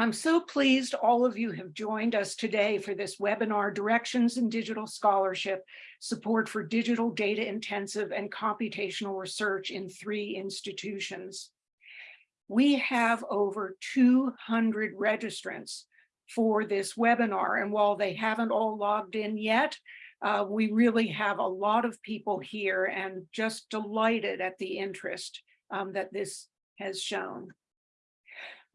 I'm so pleased all of you have joined us today for this webinar, Directions in Digital Scholarship, Support for Digital Data Intensive and Computational Research in Three Institutions. We have over 200 registrants for this webinar, and while they haven't all logged in yet, uh, we really have a lot of people here and just delighted at the interest um, that this has shown.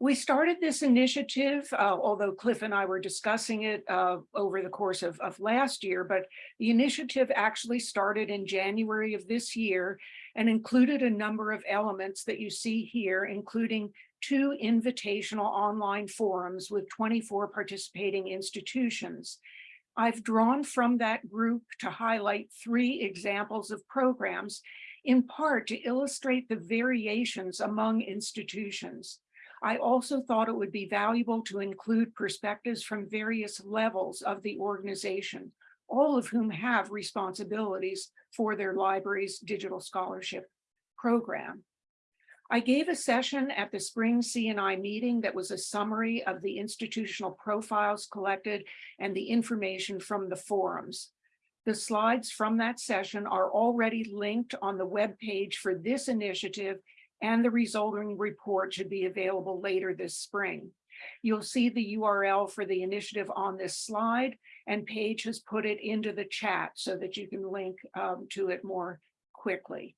We started this initiative, uh, although Cliff and I were discussing it uh, over the course of, of last year, but the initiative actually started in January of this year and included a number of elements that you see here, including two invitational online forums with 24 participating institutions. I've drawn from that group to highlight three examples of programs, in part to illustrate the variations among institutions. I also thought it would be valuable to include perspectives from various levels of the organization, all of whom have responsibilities for their library's digital scholarship program. I gave a session at the spring CNI meeting that was a summary of the institutional profiles collected and the information from the forums. The slides from that session are already linked on the web page for this initiative and the resulting report should be available later this spring. You'll see the URL for the initiative on this slide and Paige has put it into the chat so that you can link um, to it more quickly.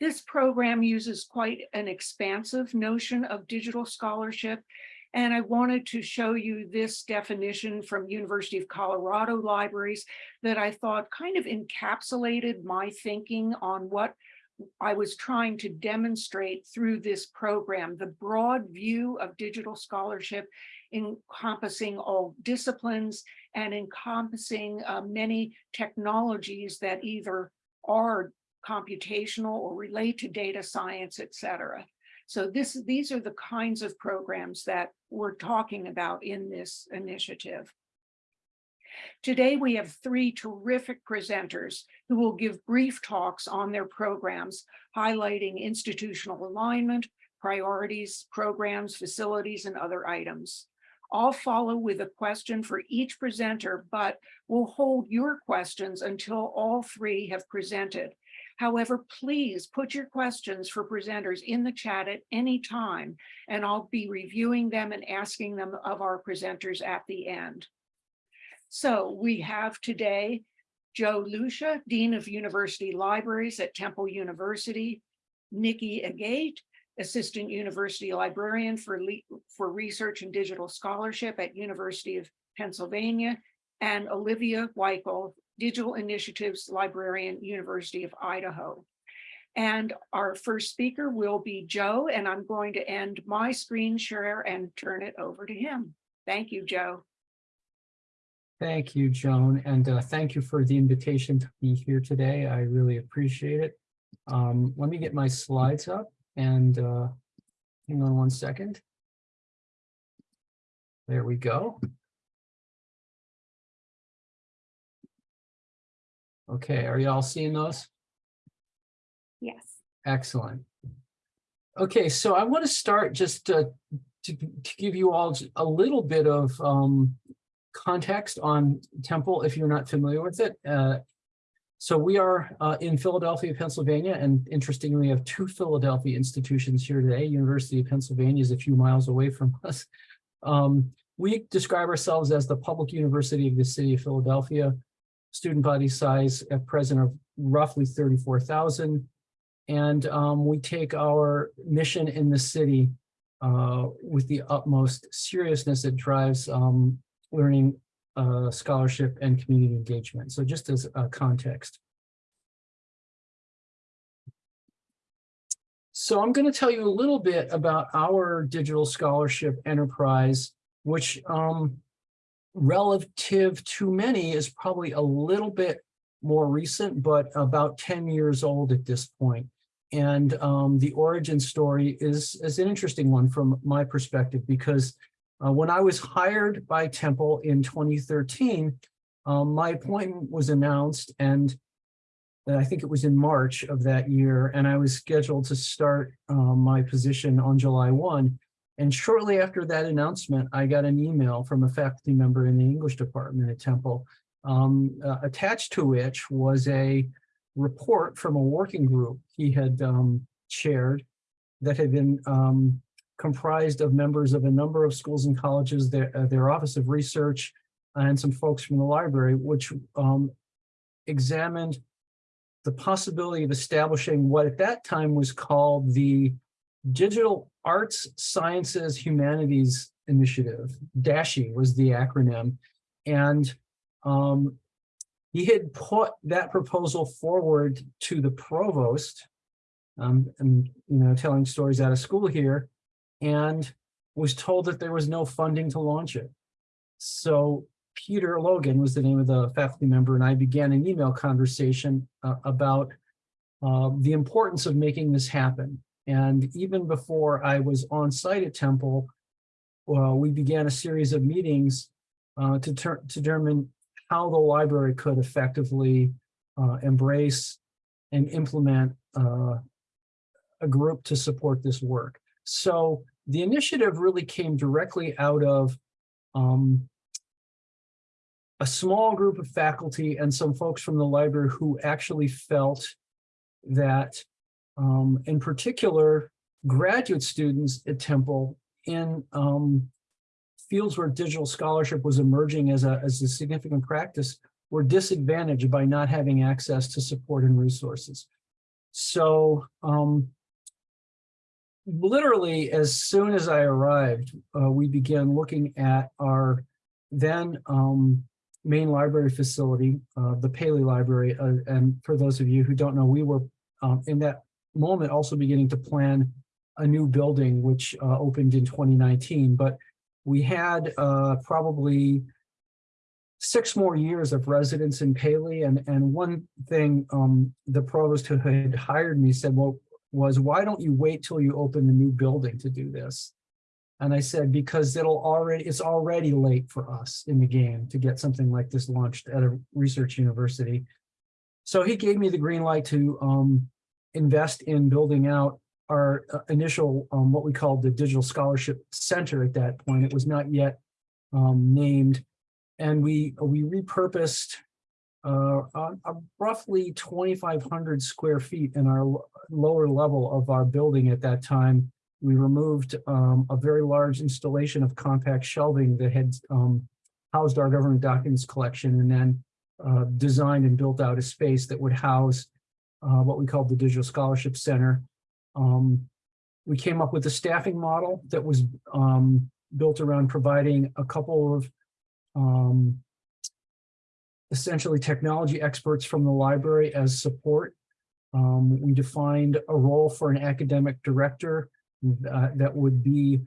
This program uses quite an expansive notion of digital scholarship and I wanted to show you this definition from University of Colorado libraries that I thought kind of encapsulated my thinking on what I was trying to demonstrate through this program, the broad view of digital scholarship encompassing all disciplines and encompassing uh, many technologies that either are computational or relate to data science, et cetera. So this, these are the kinds of programs that we're talking about in this initiative. Today, we have three terrific presenters who will give brief talks on their programs, highlighting institutional alignment, priorities, programs, facilities, and other items. I'll follow with a question for each presenter, but we'll hold your questions until all three have presented. However, please put your questions for presenters in the chat at any time, and I'll be reviewing them and asking them of our presenters at the end. So we have today Joe Lucia, Dean of University Libraries at Temple University, Nicky Agate, Assistant University Librarian for, for Research and Digital Scholarship at University of Pennsylvania, and Olivia Wikle, Digital Initiatives Librarian, University of Idaho. And our first speaker will be Joe, and I'm going to end my screen share and turn it over to him. Thank you, Joe. Thank you, Joan, and uh, thank you for the invitation to be here today. I really appreciate it. Um, let me get my slides up and uh, hang on one second. There we go. Okay, are you all seeing those? Yes. Excellent. Okay, so I want to start just uh, to, to give you all a little bit of um, context on Temple if you're not familiar with it. Uh, so we are uh, in Philadelphia, Pennsylvania, and interestingly, we have two Philadelphia institutions here today. University of Pennsylvania is a few miles away from us. Um, we describe ourselves as the public university of the city of Philadelphia. Student body size at present of roughly 34,000. And um, we take our mission in the city uh, with the utmost seriousness. It drives um, learning uh, scholarship and community engagement. So just as a context. So I'm going to tell you a little bit about our digital scholarship enterprise, which um, relative to many is probably a little bit more recent, but about 10 years old at this point. And um, the origin story is, is an interesting one from my perspective because uh, when I was hired by Temple in 2013, um, my appointment was announced and I think it was in March of that year, and I was scheduled to start um, my position on July 1. And shortly after that announcement, I got an email from a faculty member in the English department at Temple, um, uh, attached to which was a report from a working group he had um, chaired that had been um, comprised of members of a number of schools and colleges, their, uh, their Office of Research, and some folks from the library, which um, examined the possibility of establishing what at that time was called the Digital Arts, Sciences, Humanities Initiative. DASHI was the acronym. And um, he had put that proposal forward to the provost. Um, and, you know, telling stories out of school here and was told that there was no funding to launch it. So Peter Logan was the name of the faculty member, and I began an email conversation uh, about uh, the importance of making this happen. And even before I was on site at Temple, well, we began a series of meetings uh, to, to determine how the library could effectively uh, embrace and implement uh, a group to support this work. So the initiative really came directly out of um, a small group of faculty and some folks from the library who actually felt that, um, in particular, graduate students at Temple in um, fields where digital scholarship was emerging as a, as a significant practice were disadvantaged by not having access to support and resources. So um, literally, as soon as I arrived, uh, we began looking at our then um, main library facility, uh, the Paley Library. Uh, and for those of you who don't know, we were um, in that moment also beginning to plan a new building, which uh, opened in 2019. But we had uh, probably six more years of residence in Paley. And, and one thing um, the provost who had hired me said, well, was why don't you wait till you open the new building to do this? And I said, because it'll already, it's already late for us in the game to get something like this launched at a research university. So he gave me the green light to um, invest in building out our uh, initial, um, what we called the Digital Scholarship Center at that point. It was not yet um, named. And we, we repurposed uh, uh, roughly 2,500 square feet in our lower level of our building at that time. We removed um, a very large installation of compact shelving that had um, housed our government documents collection and then uh, designed and built out a space that would house uh, what we called the Digital Scholarship Center. Um, we came up with a staffing model that was um, built around providing a couple of um, essentially technology experts from the library as support. Um, we defined a role for an academic director uh, that would be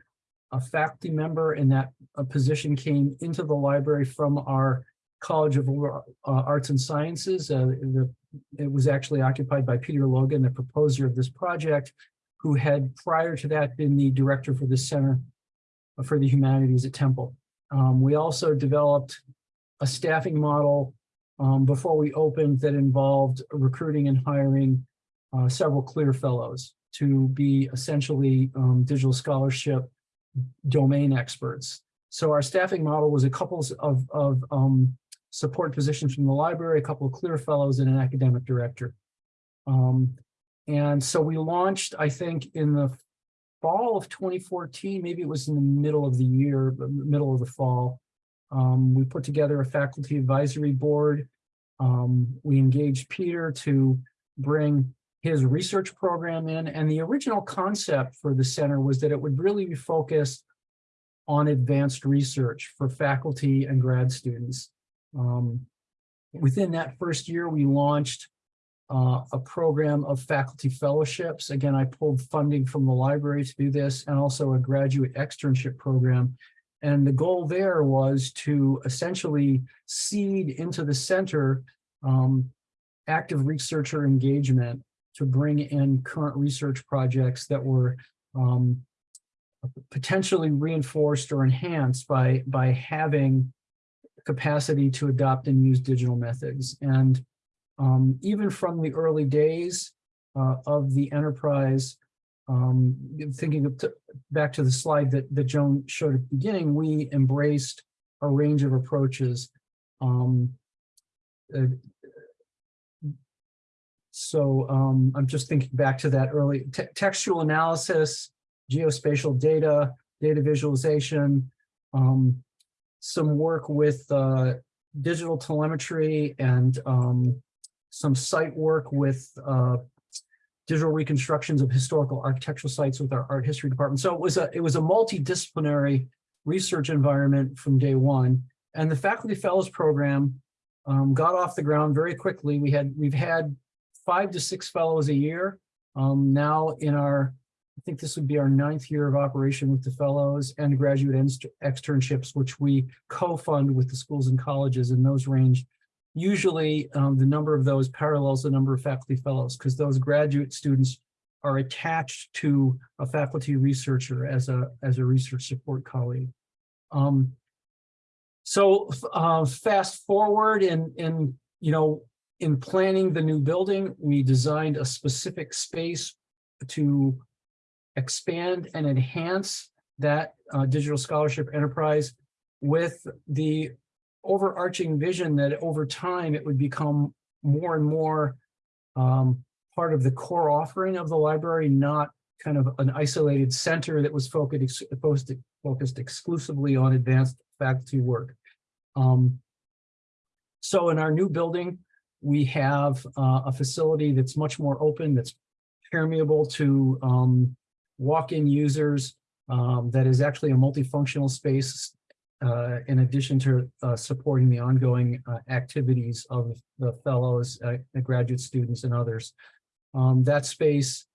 a faculty member and that a position came into the library from our College of uh, Arts and Sciences. Uh, the, it was actually occupied by Peter Logan, the proposer of this project, who had prior to that been the director for the Center for the Humanities at Temple. Um, we also developed a staffing model um, before we opened that involved recruiting and hiring uh, several CLIR fellows to be essentially um, digital scholarship domain experts. So our staffing model was a couple of, of um, support positions from the library, a couple of CLIR fellows and an academic director. Um, and so we launched, I think, in the fall of 2014, maybe it was in the middle of the year, middle of the fall. Um, we put together a faculty advisory board. Um, we engaged Peter to bring his research program in. And the original concept for the center was that it would really be focused on advanced research for faculty and grad students. Um, within that first year, we launched uh, a program of faculty fellowships. Again, I pulled funding from the library to do this and also a graduate externship program. And the goal there was to essentially seed into the center um, active researcher engagement to bring in current research projects that were um, potentially reinforced or enhanced by, by having capacity to adopt and use digital methods. And um, even from the early days uh, of the enterprise, um, thinking back to the slide that, that Joan showed at the beginning, we embraced a range of approaches. Um, uh, so um, I'm just thinking back to that early te- textual analysis, geospatial data, data visualization, um, some work with uh, digital telemetry and um, some site work with uh, digital reconstructions of historical architectural sites with our art history department. So it was a it was a multidisciplinary research environment from day one. And the faculty fellows program um, got off the ground very quickly. We had we've had five to six fellows a year. Um, now in our, I think this would be our ninth year of operation with the fellows and graduate externships, which we co-fund with the schools and colleges, and those range. Usually, um, the number of those parallels the number of faculty fellows, because those graduate students are attached to a faculty researcher as a as a research support colleague. Um, so uh, fast forward and, and, you know in planning the new building, we designed a specific space to expand and enhance that uh, digital scholarship enterprise with the overarching vision that over time it would become more and more um, part of the core offering of the library, not kind of an isolated center that was focused focused, focused exclusively on advanced faculty work. Um, so in our new building, we have uh, a facility that's much more open, that's permeable to um, walk-in users, um, that is actually a multifunctional space uh, in addition to uh, supporting the ongoing uh, activities of the fellows, uh, the graduate students and others. Um, that space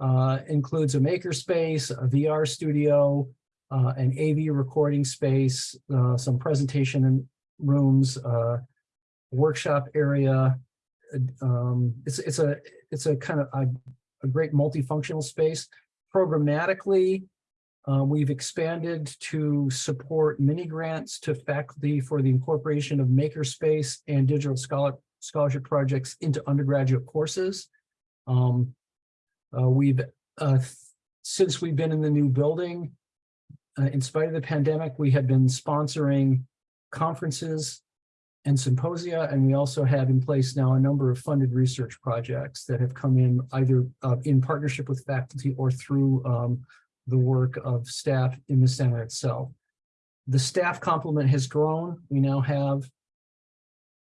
uh, includes a maker space, a VR studio, uh, an AV recording space, some presentation rooms, workshop area. Um, it's it's a it's a kind of a, a great multifunctional space. Programmatically, uh, we've expanded to support mini grants to faculty for the incorporation of makerspace and digital scholar scholarship projects into undergraduate courses. Um, uh, we've uh, since we've been in the new building, uh, in spite of the pandemic, we have been sponsoring conferences and symposia, and we also have in place now a number of funded research projects that have come in either uh, in partnership with faculty or through um, the work of staff in the center itself. The staff complement has grown. We now have,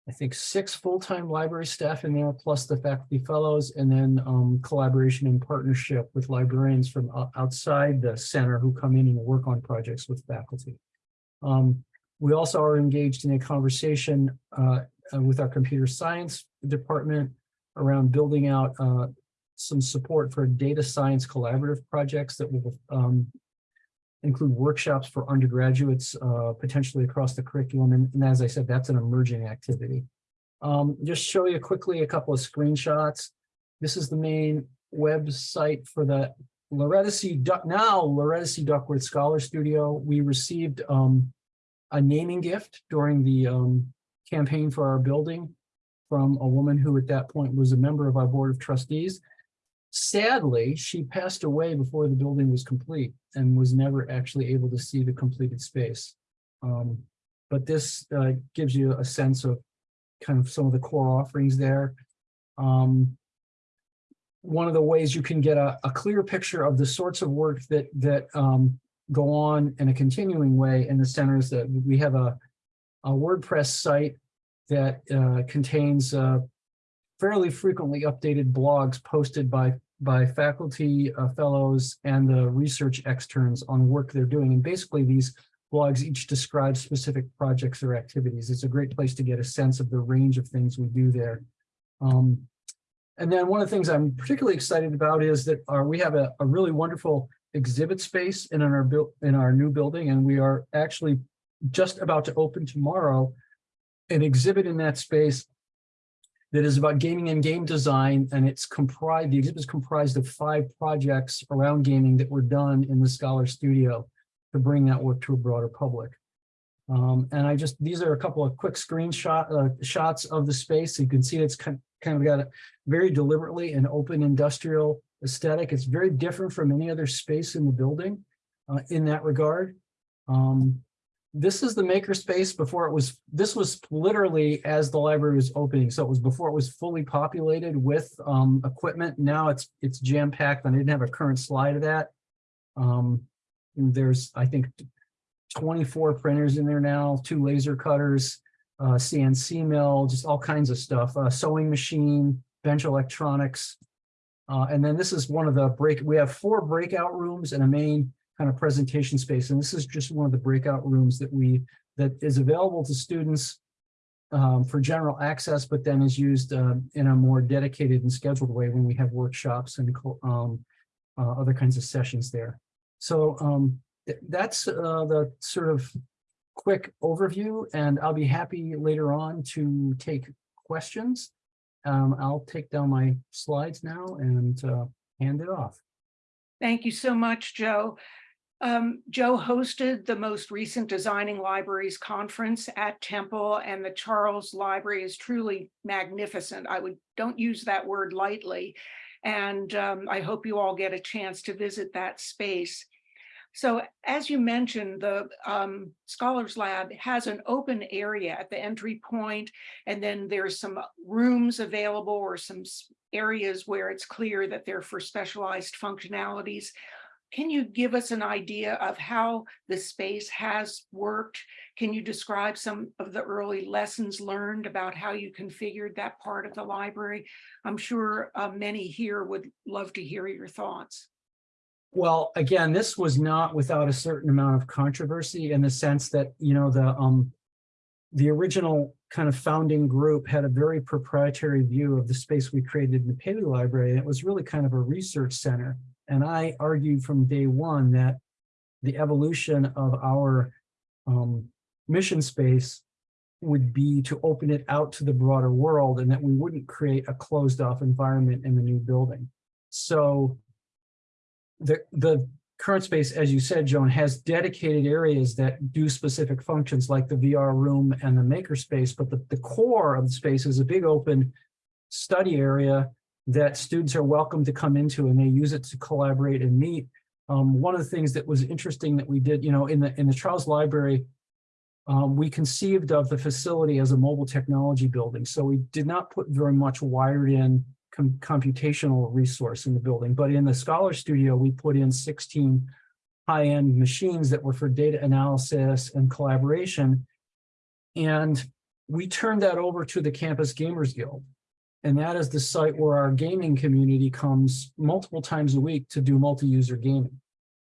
I think, six full-time library staff in there, plus the faculty fellows, and then um, collaboration and partnership with librarians from outside the center who come in and work on projects with faculty. Um, we also are engaged in a conversation uh, with our computer science department around building out uh, some support for data science collaborative projects that will um, include workshops for undergraduates, uh, potentially across the curriculum. And, and as I said, that's an emerging activity. Um, just show you quickly a couple of screenshots. This is the main website for the Loretta C. Duck, now Loretta C. Duckworth Scholar Studio. We received um, a naming gift during the um, campaign for our building from a woman who at that point was a member of our board of trustees. Sadly, she passed away before the building was complete and was never actually able to see the completed space. Um, but this uh, gives you a sense of kind of some of the core offerings there. Um, one of the ways you can get a, a clear picture of the sorts of work that that um, go on in a continuing way in the center is that we have a, a WordPress site that uh, contains uh, fairly frequently updated blogs posted by by faculty, uh, fellows, and the research externs on work they're doing. And basically these blogs each describe specific projects or activities. It's a great place to get a sense of the range of things we do there. Um, and then one of the things I'm particularly excited about is that our, we have a, a really wonderful exhibit space in our in our new building, and we are actually just about to open tomorrow an exhibit in that space that is about gaming and game design, and it's comprised, the exhibit is comprised of five projects around gaming that were done in the Scholar Studio to bring that work to a broader public. Um, and I just, these are a couple of quick screenshot uh, shots of the space. You can see it's kind, kind of got a very deliberately an open industrial aesthetic. It's very different from any other space in the building uh, in that regard. Um, this is the makerspace before it was, this was literally as the library was opening. So it was before it was fully populated with um, equipment. Now it's, it's jam packed and I didn't have a current slide of that. Um, there's, I think, 24 printers in there now, two laser cutters, uh, CNC mill, just all kinds of stuff, uh, sewing machine, bench electronics. Uh, and then this is one of the break, we have four breakout rooms and a main kind of presentation space. And this is just one of the breakout rooms that we, that is available to students um, for general access, but then is used uh, in a more dedicated and scheduled way when we have workshops and um, uh, other kinds of sessions there. So um, th- that's uh, the sort of quick overview, and I'll be happy later on to take questions. Um, I'll take down my slides now and uh, hand it off. Thank you so much, Joe. Um, Joe hosted the most recent Designing Libraries Conference at Temple and the Charles Library is truly magnificent. I would, don't use that word lightly. And um, I hope you all get a chance to visit that space. So as you mentioned, the um, Scholars Lab has an open area at the entry point, and then there's some rooms available or some areas where it's clear that they're for specialized functionalities. Can you give us an idea of how the space has worked? Can you describe some of the early lessons learned about how you configured that part of the library? I'm sure uh, many here would love to hear your thoughts. Well, again, this was not without a certain amount of controversy in the sense that, you know, the um. The original kind of founding group had a very proprietary view of the space we created in the Paley Library. and It was really kind of a research center. And I argued from day one that the evolution of our um mission space would be to open it out to the broader world and that we wouldn't create a closed off environment in the new building. So the, the current space, as you said, Joan, has dedicated areas that do specific functions like the VR room and the makerspace, but the, the core of the space is a big open study area that students are welcome to come into and they use it to collaborate and meet. Um, one of the things that was interesting that we did, you know, in the, in the Charles Library, um, we conceived of the facility as a mobile technology building. So we did not put very much wired in com- computational resource in the building, but in the Scholar Studio, we put in 16 high-end machines that were for data analysis and collaboration. And we turned that over to the Campus Gamers Guild. And that is the site where our gaming community comes multiple times a week to do multi-user gaming.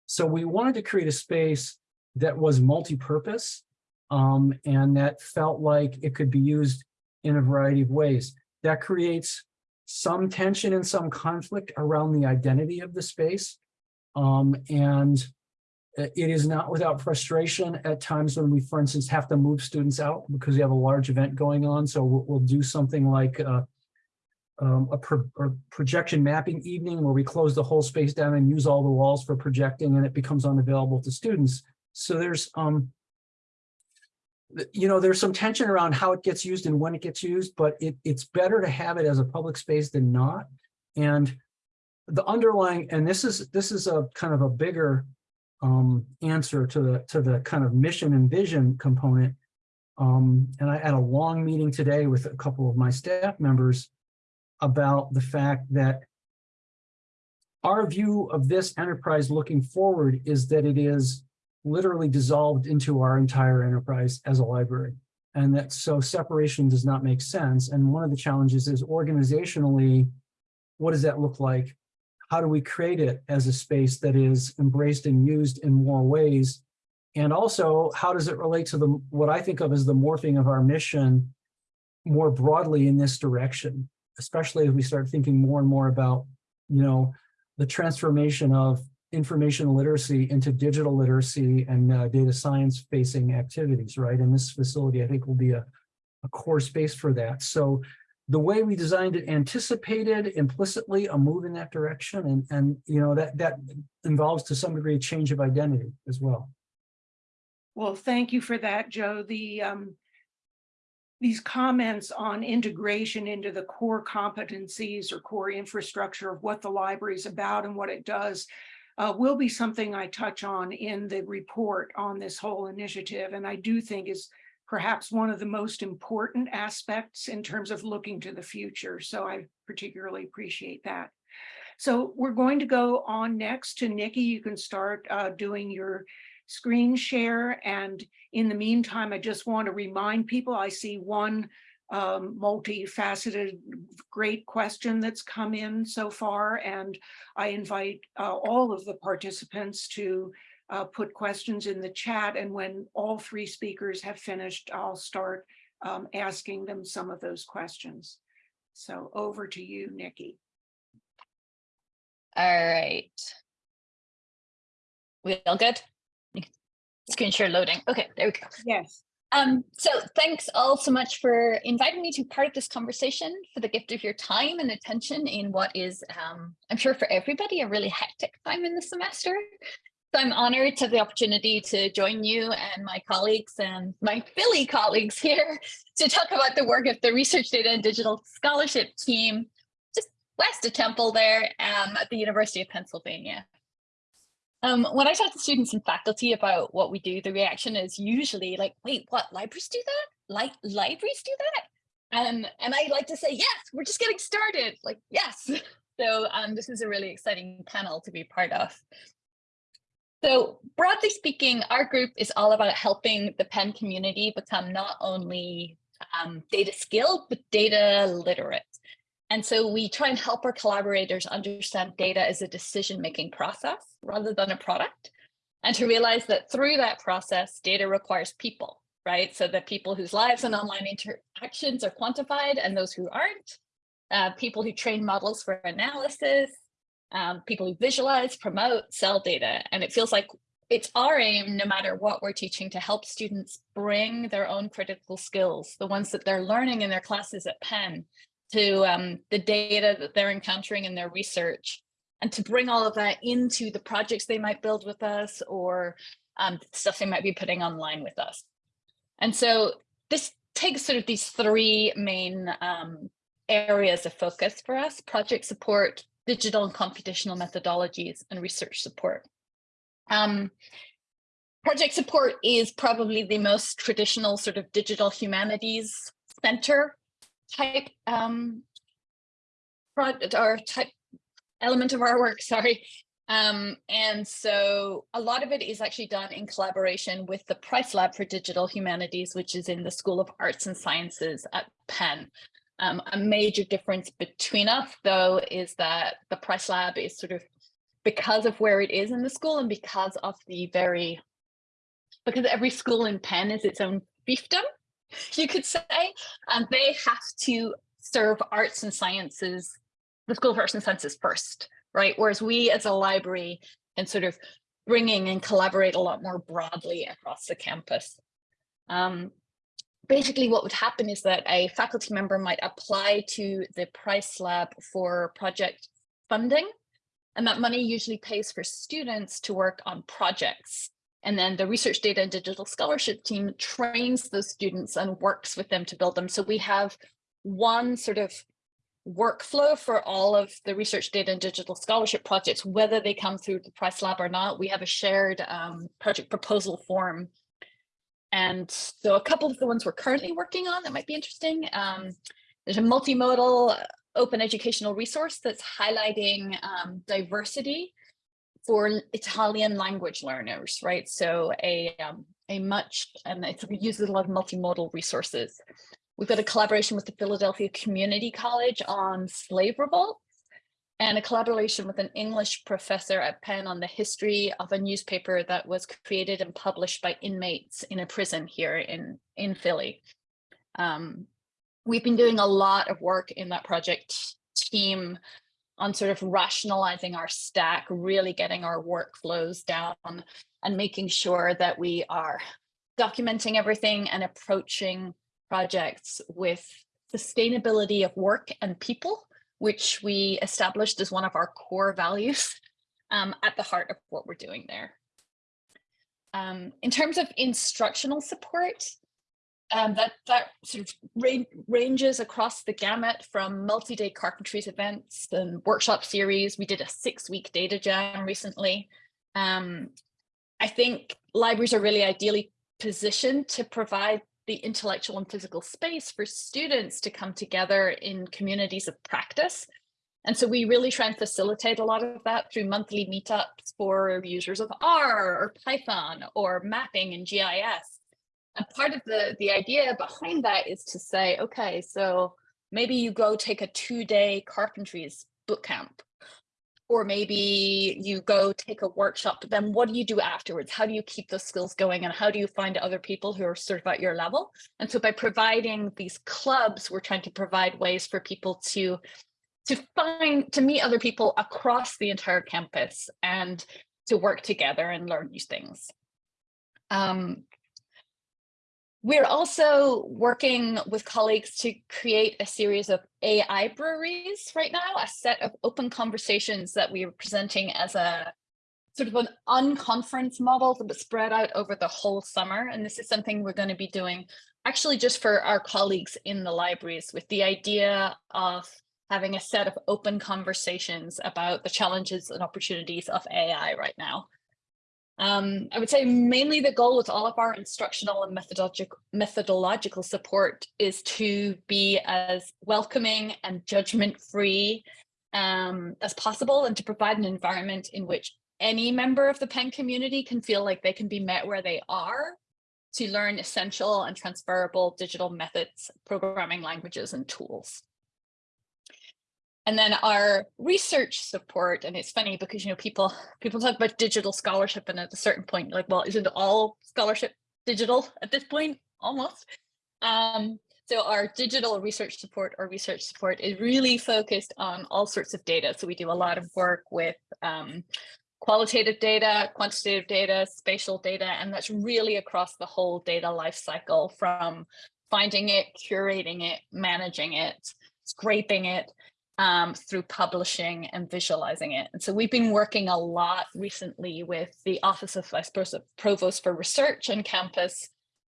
So we wanted to create a space that was multi-purpose um, and that felt like it could be used in a variety of ways. That creates some tension and some conflict around the identity of the space. Um, and it is not without frustration at times when we, for instance, have to move students out because we have a large event going on. So we'll, we'll do something like uh, um, a, pro projection mapping evening where we close the whole space down and use all the walls for projecting and it becomes unavailable to students. So there's um, you know, there's some tension around how it gets used and when it gets used, but it, it's better to have it as a public space than not. And the underlying, and this is, this is a kind of a bigger um, answer to the, to the kind of mission and vision component. Um, and I had a long meeting today with a couple of my staff members about the fact that our view of this enterprise looking forward is that it is literally dissolved into our entire enterprise as a library. And that so separation does not make sense. And one of the challenges is organizationally, what does that look like? How do we create it as a space that is embraced and used in more ways? And also, how does it relate to the what I think of as the morphing of our mission more broadly in this direction, especially as we start thinking more and more about, you know, the transformation of information literacy into digital literacy and uh, data science facing activities, right? And this facility, I think, will be a, a core space for that. So the way we designed it anticipated implicitly a move in that direction. And, and you know, that, that involves to some degree a change of identity as well. Well, thank you for that, Joe. The um, these comments on integration into the core competencies or core infrastructure of what the library is about and what it does uh, will be something I touch on in the report on this whole initiative. And I do think is perhaps one of the most important aspects in terms of looking to the future. So I particularly appreciate that. So we're going to go on next to Nicky. You can start uh, doing your screen share. And in the meantime, I just want to remind people, I see one um, multifaceted, great question that's come in so far. And I invite uh, all of the participants to uh, put questions in the chat. And when all three speakers have finished, I'll start um, asking them some of those questions. So over to you, Nicky. All right. We all good? Screen share loading. Okay, there we go. Yes. Um, so thanks all so much for inviting me to be part of this conversation, for the gift of your time and attention in what is, um, I'm sure for everybody, a really hectic time in the semester. So I'm honored to have the opportunity to join you and my colleagues and my Philly colleagues here to talk about the work of the Research Data and Digital Scholarship team, just west of Temple there um, at the University of Pennsylvania. Um, when I talk to students and faculty about what we do, the reaction is usually like, wait, what, libraries do that? Like libraries do that? And, I like to say, yes, we're just getting started, like, yes. So um, this is a really exciting panel to be part of. So broadly speaking, our group is all about helping the Penn community become not only um, data skilled, but data literate. And so we try and help our collaborators understand data as a decision-making process rather than a product. And to realize that through that process, data requires people, right? So the people whose lives and online interactions are quantified and those who aren't, uh, people who train models for analysis, um, people who visualize, promote, sell data. And it feels like it's our aim, no matter what we're teaching, to help students bring their own critical skills, the ones that they're learning in their classes at Penn, to um, the data that they're encountering in their research and to bring all of that into the projects they might build with us or um, stuff they might be putting online with us. And so this takes sort of these three main um, areas of focus for us, project support, digital and computational methodologies, and research support. Um, project support is probably the most traditional sort of digital humanities center type um, project or type element of our work, sorry. Um, and so a lot of it is actually done in collaboration with the Price Lab for Digital Humanities, which is in the School of Arts and Sciences at Penn. Um, a major difference between us, though, is that the Price Lab is sort of because of where it is in the school and because of the very, because every school in Penn is its own fiefdom, you could say, and they have to serve arts and sciences, the School of Arts and Sciences first, right? Whereas we as a library can sort of bringing and collaborate a lot more broadly across the campus. Um, basically what would happen is that a faculty member might apply to the Price Lab for project funding, and that money usually pays for students to work on projects and then the research data and digital scholarship team trains those students and works with them to build them. So we have one sort of workflow for all of the research data and digital scholarship projects, whether they come through the Price Lab or not. We have a shared um, project proposal form. And so a couple of the ones we're currently working on that might be interesting. Um, there's a multimodal uh, open educational resource that's highlighting um, diversity for Italian language learners, right? So a, um, a much, and it uses a lot of multimodal resources. We've got a collaboration with the Philadelphia Community College on slave revolt and a collaboration with an English professor at Penn on the history of a newspaper that was created and published by inmates in a prison here in, in Philly. Um, we've been doing a lot of work in that project team on sort of rationalizing our stack, really getting our workflows down and making sure that we are documenting everything and approaching projects with sustainability of work and people, which we established as one of our core values um, at the heart of what we're doing there. Um, in terms of instructional support, um, that that sort of range, ranges across the gamut from multi-day carpentries events and workshop series. We did a six-week data jam recently. Um, I think libraries are really ideally positioned to provide the intellectual and physical space for students to come together in communities of practice. And so we really try and facilitate a lot of that through monthly meetups for users of R or Python or mapping and GIS. And part of the, the idea behind that is to say, okay, so maybe you go take a two-day carpentries boot camp or maybe you go take a workshop, but then what do you do afterwards? How do you keep those skills going and how do you find other people who are sort of at your level? And so by providing these clubs, we're trying to provide ways for people to, to find, to meet other people across the entire campus and to work together and learn new things. Um, we're also working with colleagues to create a series of AI breweries right now, a set of open conversations that we are presenting as a sort of an unconference model that spread out over the whole summer. And this is something we're going to be doing actually just for our colleagues in the libraries with the idea of having a set of open conversations about the challenges and opportunities of AI right now. Um, I would say mainly the goal with all of our instructional and methodological methodological support is to be as welcoming and judgment free um, as possible and to provide an environment in which any member of the Penn community can feel like they can be met where they are to learn essential and transferable digital methods, programming languages and tools. And then our research support, and it's funny because, you know, people people talk about digital scholarship and at a certain point, like, well, isn't all scholarship digital at this point? Almost. Um, so our digital research support or research support is really focused on all sorts of data. So we do a lot of work with um, qualitative data, quantitative data, spatial data, and that's really across the whole data lifecycle from finding it, curating it, managing it, scraping it, um, through publishing and visualizing it. And so we've been working a lot recently with the Office of Vice Provost for Research on campus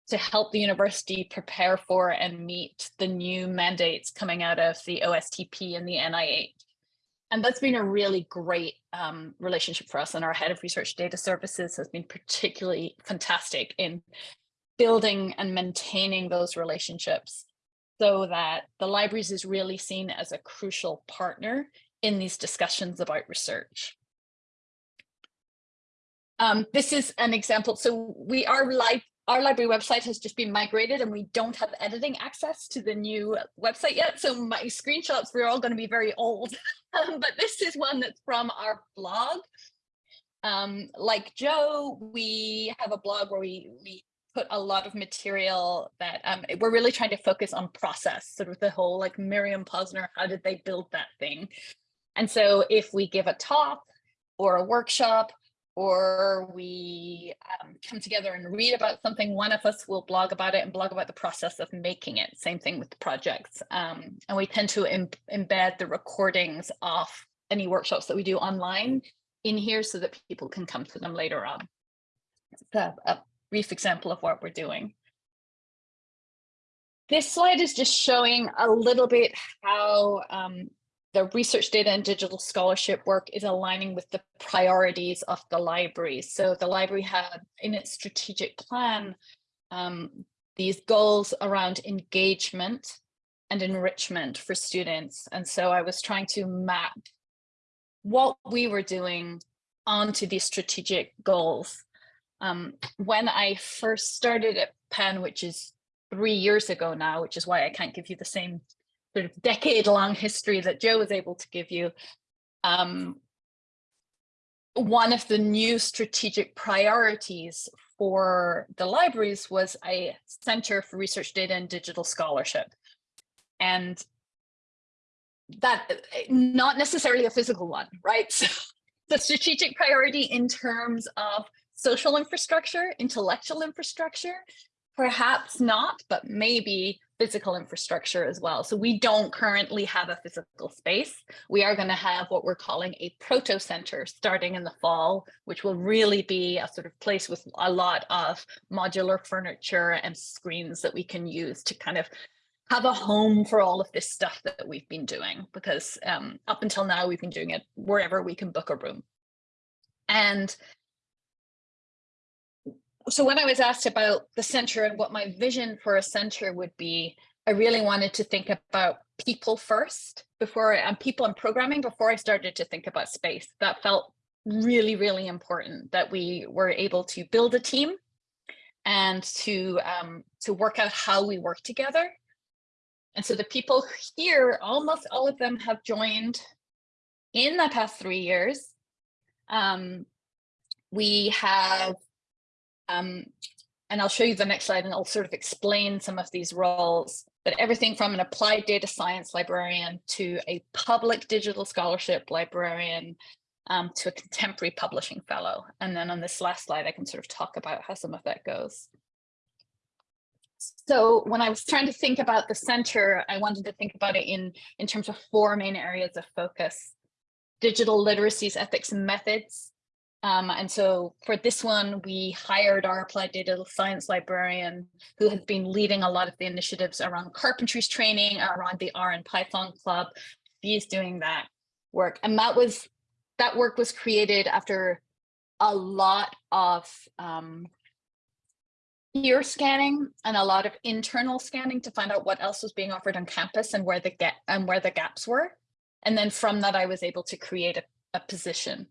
to help the university prepare for and meet the new mandates coming out of the OSTP and the NIH. And that's been a really great um, relationship for us. And our head of research data services has been particularly fantastic in building and maintaining those relationships so that the libraries is really seen as a crucial partner in these discussions about research. Um, this is an example. So we are live. Our library website has just been migrated and we don't have editing access to the new website yet. So my screenshots, we're all going to be very old, um, but this is one that's from our blog. Um, like Joe, we have a blog where we, we put a lot of material that um, we're really trying to focus on process, sort of the whole like Miriam Posner, how did they build that thing? And so if we give a talk or a workshop or we um, come together and read about something, one of us will blog about it and blog about the process of making it. Same thing with the projects. Um, and we tend to Im embed the recordings of any workshops that we do online in here so that people can come to them later on. It's a, a brief example of what we're doing. This slide is just showing a little bit how um, the research data and digital scholarship work is aligning with the priorities of the library. So the library had in its strategic plan um, these goals around engagement and enrichment for students. And so I was trying to map what we were doing onto these strategic goals. Um, when I first started at Penn, which is three years ago now, which is why I can't give you the same sort of decade long history that Joe was able to give you. Um, one of the new strategic priorities for the libraries was a Center for Research Data and Digital Scholarship. And that not necessarily a physical one, right? So the strategic priority in terms of social infrastructure, intellectual infrastructure, perhaps not, but maybe physical infrastructure as well. So we don't currently have a physical space. We are going to have what we're calling a proto center starting in the fall, which will really be a sort of place with a lot of modular furniture and screens that we can use to kind of have a home for all of this stuff that we've been doing because um, up until now we've been doing it wherever we can book a room. And so when I was asked about the center and what my vision for a center would be, I really wanted to think about people first before and people and programming before I started to think about space. That felt really, really important that we were able to build a team and to um, to work out how we work together. And so the people here, almost all of them have joined in the past three years. Um, we have um, and I'll show you the next slide and I'll sort of explain some of these roles, but everything from an applied data science librarian to a public digital scholarship librarian um, to a contemporary publishing fellow. And then on this last slide, I can sort of talk about how some of that goes. So when I was trying to think about the center, I wanted to think about it in, in terms of four main areas of focus. Digital literacies, ethics, and methods, um, and so for this one, we hired our applied data science librarian who has been leading a lot of the initiatives around carpentries training, around the R and Python club. She's doing that work. And that was that work was created after a lot of um, ear scanning and a lot of internal scanning to find out what else was being offered on campus and where the get and where the gaps were. And then from that, I was able to create a, a position.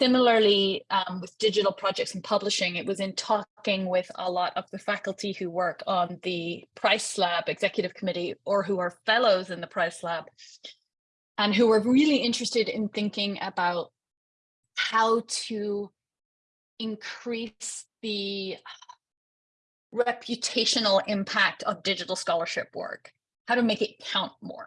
Similarly, um, with digital projects and publishing, it was in talking with a lot of the faculty who work on the Price Lab Executive Committee or who are fellows in the Price Lab and who are really interested in thinking about how to increase the reputational impact of digital scholarship work, how to make it count more.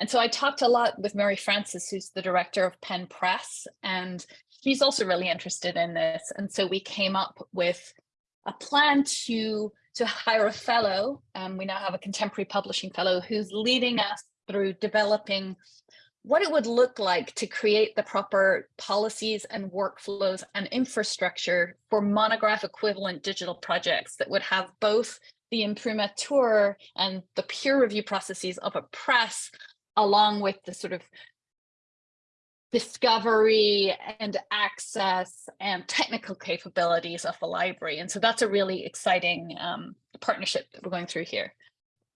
And so I talked a lot with Mary Francis, who's the director of Penn Press, and she's also really interested in this. And so we came up with a plan to, to hire a fellow. Um, we now have a contemporary publishing fellow who's leading us through developing what it would look like to create the proper policies and workflows and infrastructure for monograph equivalent digital projects that would have both the imprimatur and the peer review processes of a press along with the sort of discovery and access and technical capabilities of the library. And so that's a really exciting um, partnership that we're going through here.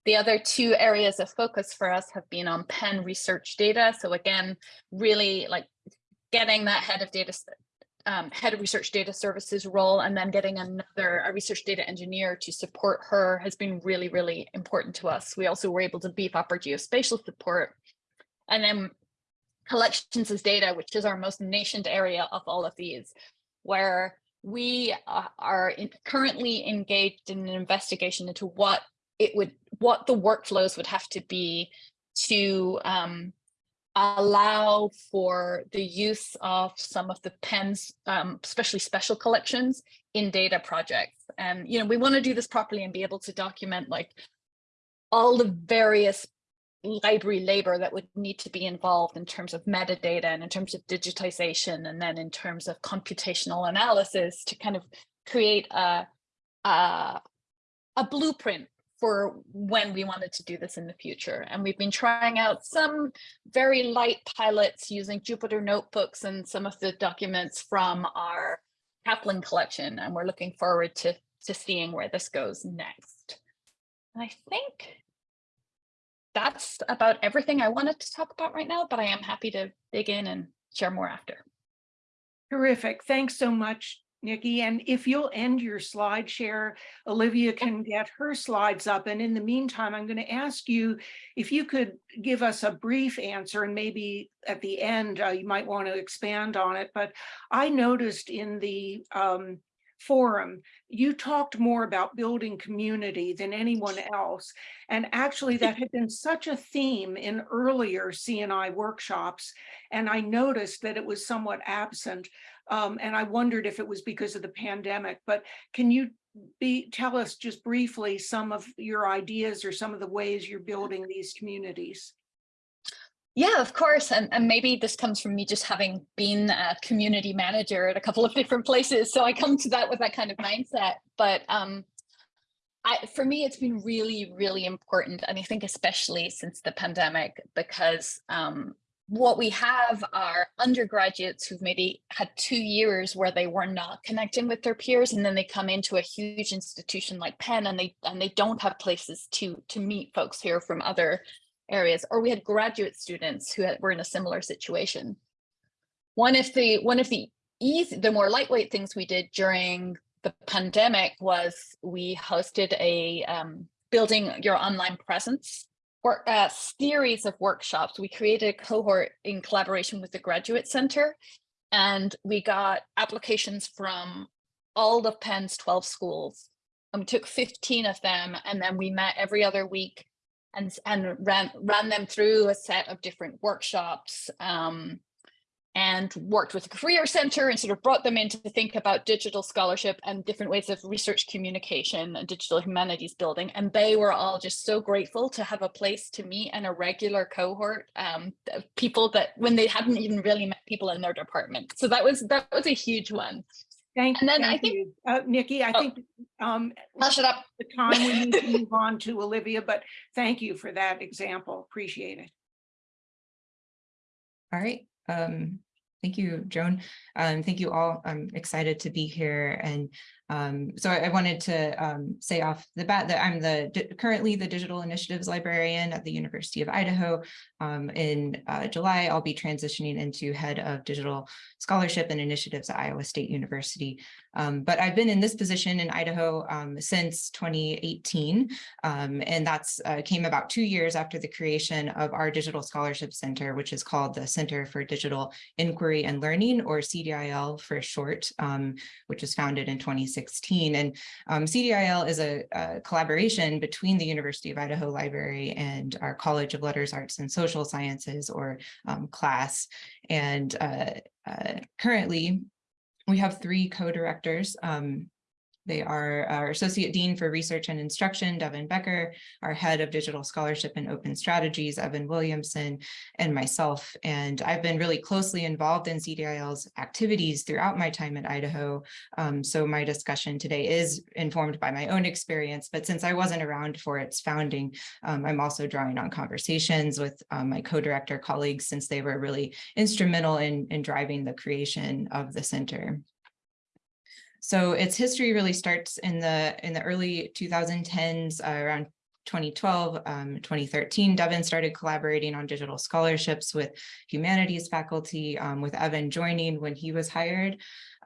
The other two areas of focus for us have been on Penn research data. So again, really like getting that head of data um, head of research data services role and then getting another a research data engineer to support her has been really, really important to us. We also were able to beef up our geospatial support. And then collections as data, which is our most nascent area of all of these, where we uh, are in, currently engaged in an investigation into what it would, what the workflows would have to be to um, allow for the use of some of the pens, um, especially special collections in data projects. And, you know, we want to do this properly and be able to document like all the various library labor that would need to be involved in terms of metadata and in terms of digitization and then in terms of computational analysis to kind of create a, a, a blueprint for when we wanted to do this in the future. And we've been trying out some very light pilots using Jupyter notebooks and some of the documents from our Kaplan collection. And we're looking forward to, to seeing where this goes next. And I think that's about everything I wanted to talk about right now, but I am happy to dig in and share more after. Terrific. Thanks so much, Nicky. And if you'll end your slide share, Olivia can get her slides up. And in the meantime, I'm going to ask you if you could give us a brief answer and maybe at the end uh, you might want to expand on it. But I noticed in the um, forum, you talked more about building community than anyone else. And actually that had been such a theme in earlier CNI workshops. And I noticed that it was somewhat absent. Um, and I wondered if it was because of the pandemic, but can you be, tell us just briefly some of your ideas or some of the ways you're building these communities? Yeah, of course. And, and maybe this comes from me just having been a community manager at a couple of different places. So I come to that with that kind of mindset. But um, I, for me, it's been really, really important. And I think especially since the pandemic, because um, what we have are undergraduates who've maybe had two years where they were not connecting with their peers and then they come into a huge institution like Penn and they and they don't have places to to meet folks here from other areas or we had graduate students who had, were in a similar situation. One of the one of the easy the more lightweight things we did during the pandemic was we hosted a um, building your online presence or a series of workshops. We created a cohort in collaboration with the Graduate Center, and we got applications from all of Penn's 12 schools. And we took 15 of them, and then we met every other week and, and ran, ran them through a set of different workshops. Um, and worked with the Career Center and sort of brought them in to think about digital scholarship and different ways of research communication and digital humanities building. And they were all just so grateful to have a place to meet and a regular cohort um, of people that when they hadn't even really met people in their department. So that was that was a huge one. Thank, And then I think- you. Uh, Nicky, I Oh. think um, I'll shut up. the time we need to move on to Olivia, but thank you for that example. Appreciate it. All right. Um, thank you, Joan. Um, thank you all. I'm excited to be here. And um, so I I wanted to um, say off the bat that I'm the currently the digital initiatives librarian at the University of Idaho. Um, in uh, July, I'll be transitioning into head of digital scholarship and initiatives at Iowa State University. Um, but I've been in this position in Idaho um, since 2018. Um, and that's uh, came about two years after the creation of our Digital Scholarship Center, which is called the Center for Digital Inquiry and Learning, or CDIL for short, um, which was founded in 2016. And um, CDIL is a, a collaboration between the University of Idaho Library and our College of Letters, Arts, and Social Sciences, or um, CLASS. And uh, uh, currently, we have three co-directors. Um, they are our Associate Dean for Research and Instruction, Devin Becker, our Head of Digital Scholarship and Open Strategies, Evan Williamson, and myself. And I've been really closely involved in CDIL's activities throughout my time at Idaho. Um, so my discussion today is informed by my own experience, but since I wasn't around for its founding, um, I'm also drawing on conversations with um, my co-director colleagues since they were really instrumental in, in driving the creation of the center. So its history really starts in the in the early 2010s, uh, around 2012, um, 2013, Devin started collaborating on digital scholarships with humanities faculty, um, with Evan joining when he was hired.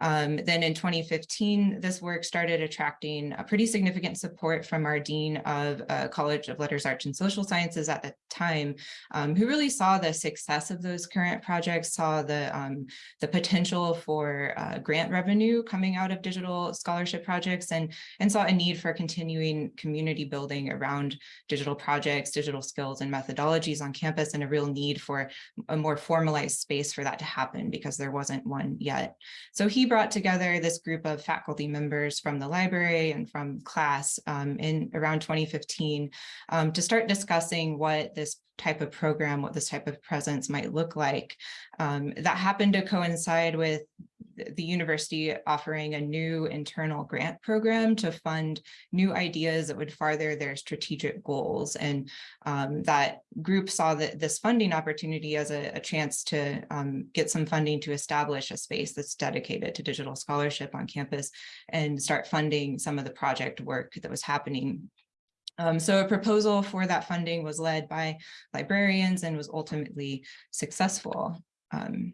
Um, then in 2015, this work started attracting a pretty significant support from our Dean of uh, College of Letters, Arts, and Social Sciences at the time, um, who really saw the success of those current projects, saw the, um, the potential for uh, grant revenue coming out of digital scholarship projects and, and saw a need for continuing community building around digital projects, digital skills and methodologies on campus and a real need for a more formalized space for that to happen because there wasn't one yet. So he brought together this group of faculty members from the library and from class um, in around 2015 um, to start discussing what this type of program, what this type of presence might look like. Um, that happened to coincide with the university offering a new internal grant program to fund new ideas that would farther their strategic goals. And um, that group saw that this funding opportunity as a, a chance to um, get some funding to establish a space that's dedicated to digital scholarship on campus and start funding some of the project work that was happening um, so a proposal for that funding was led by librarians and was ultimately successful. Um,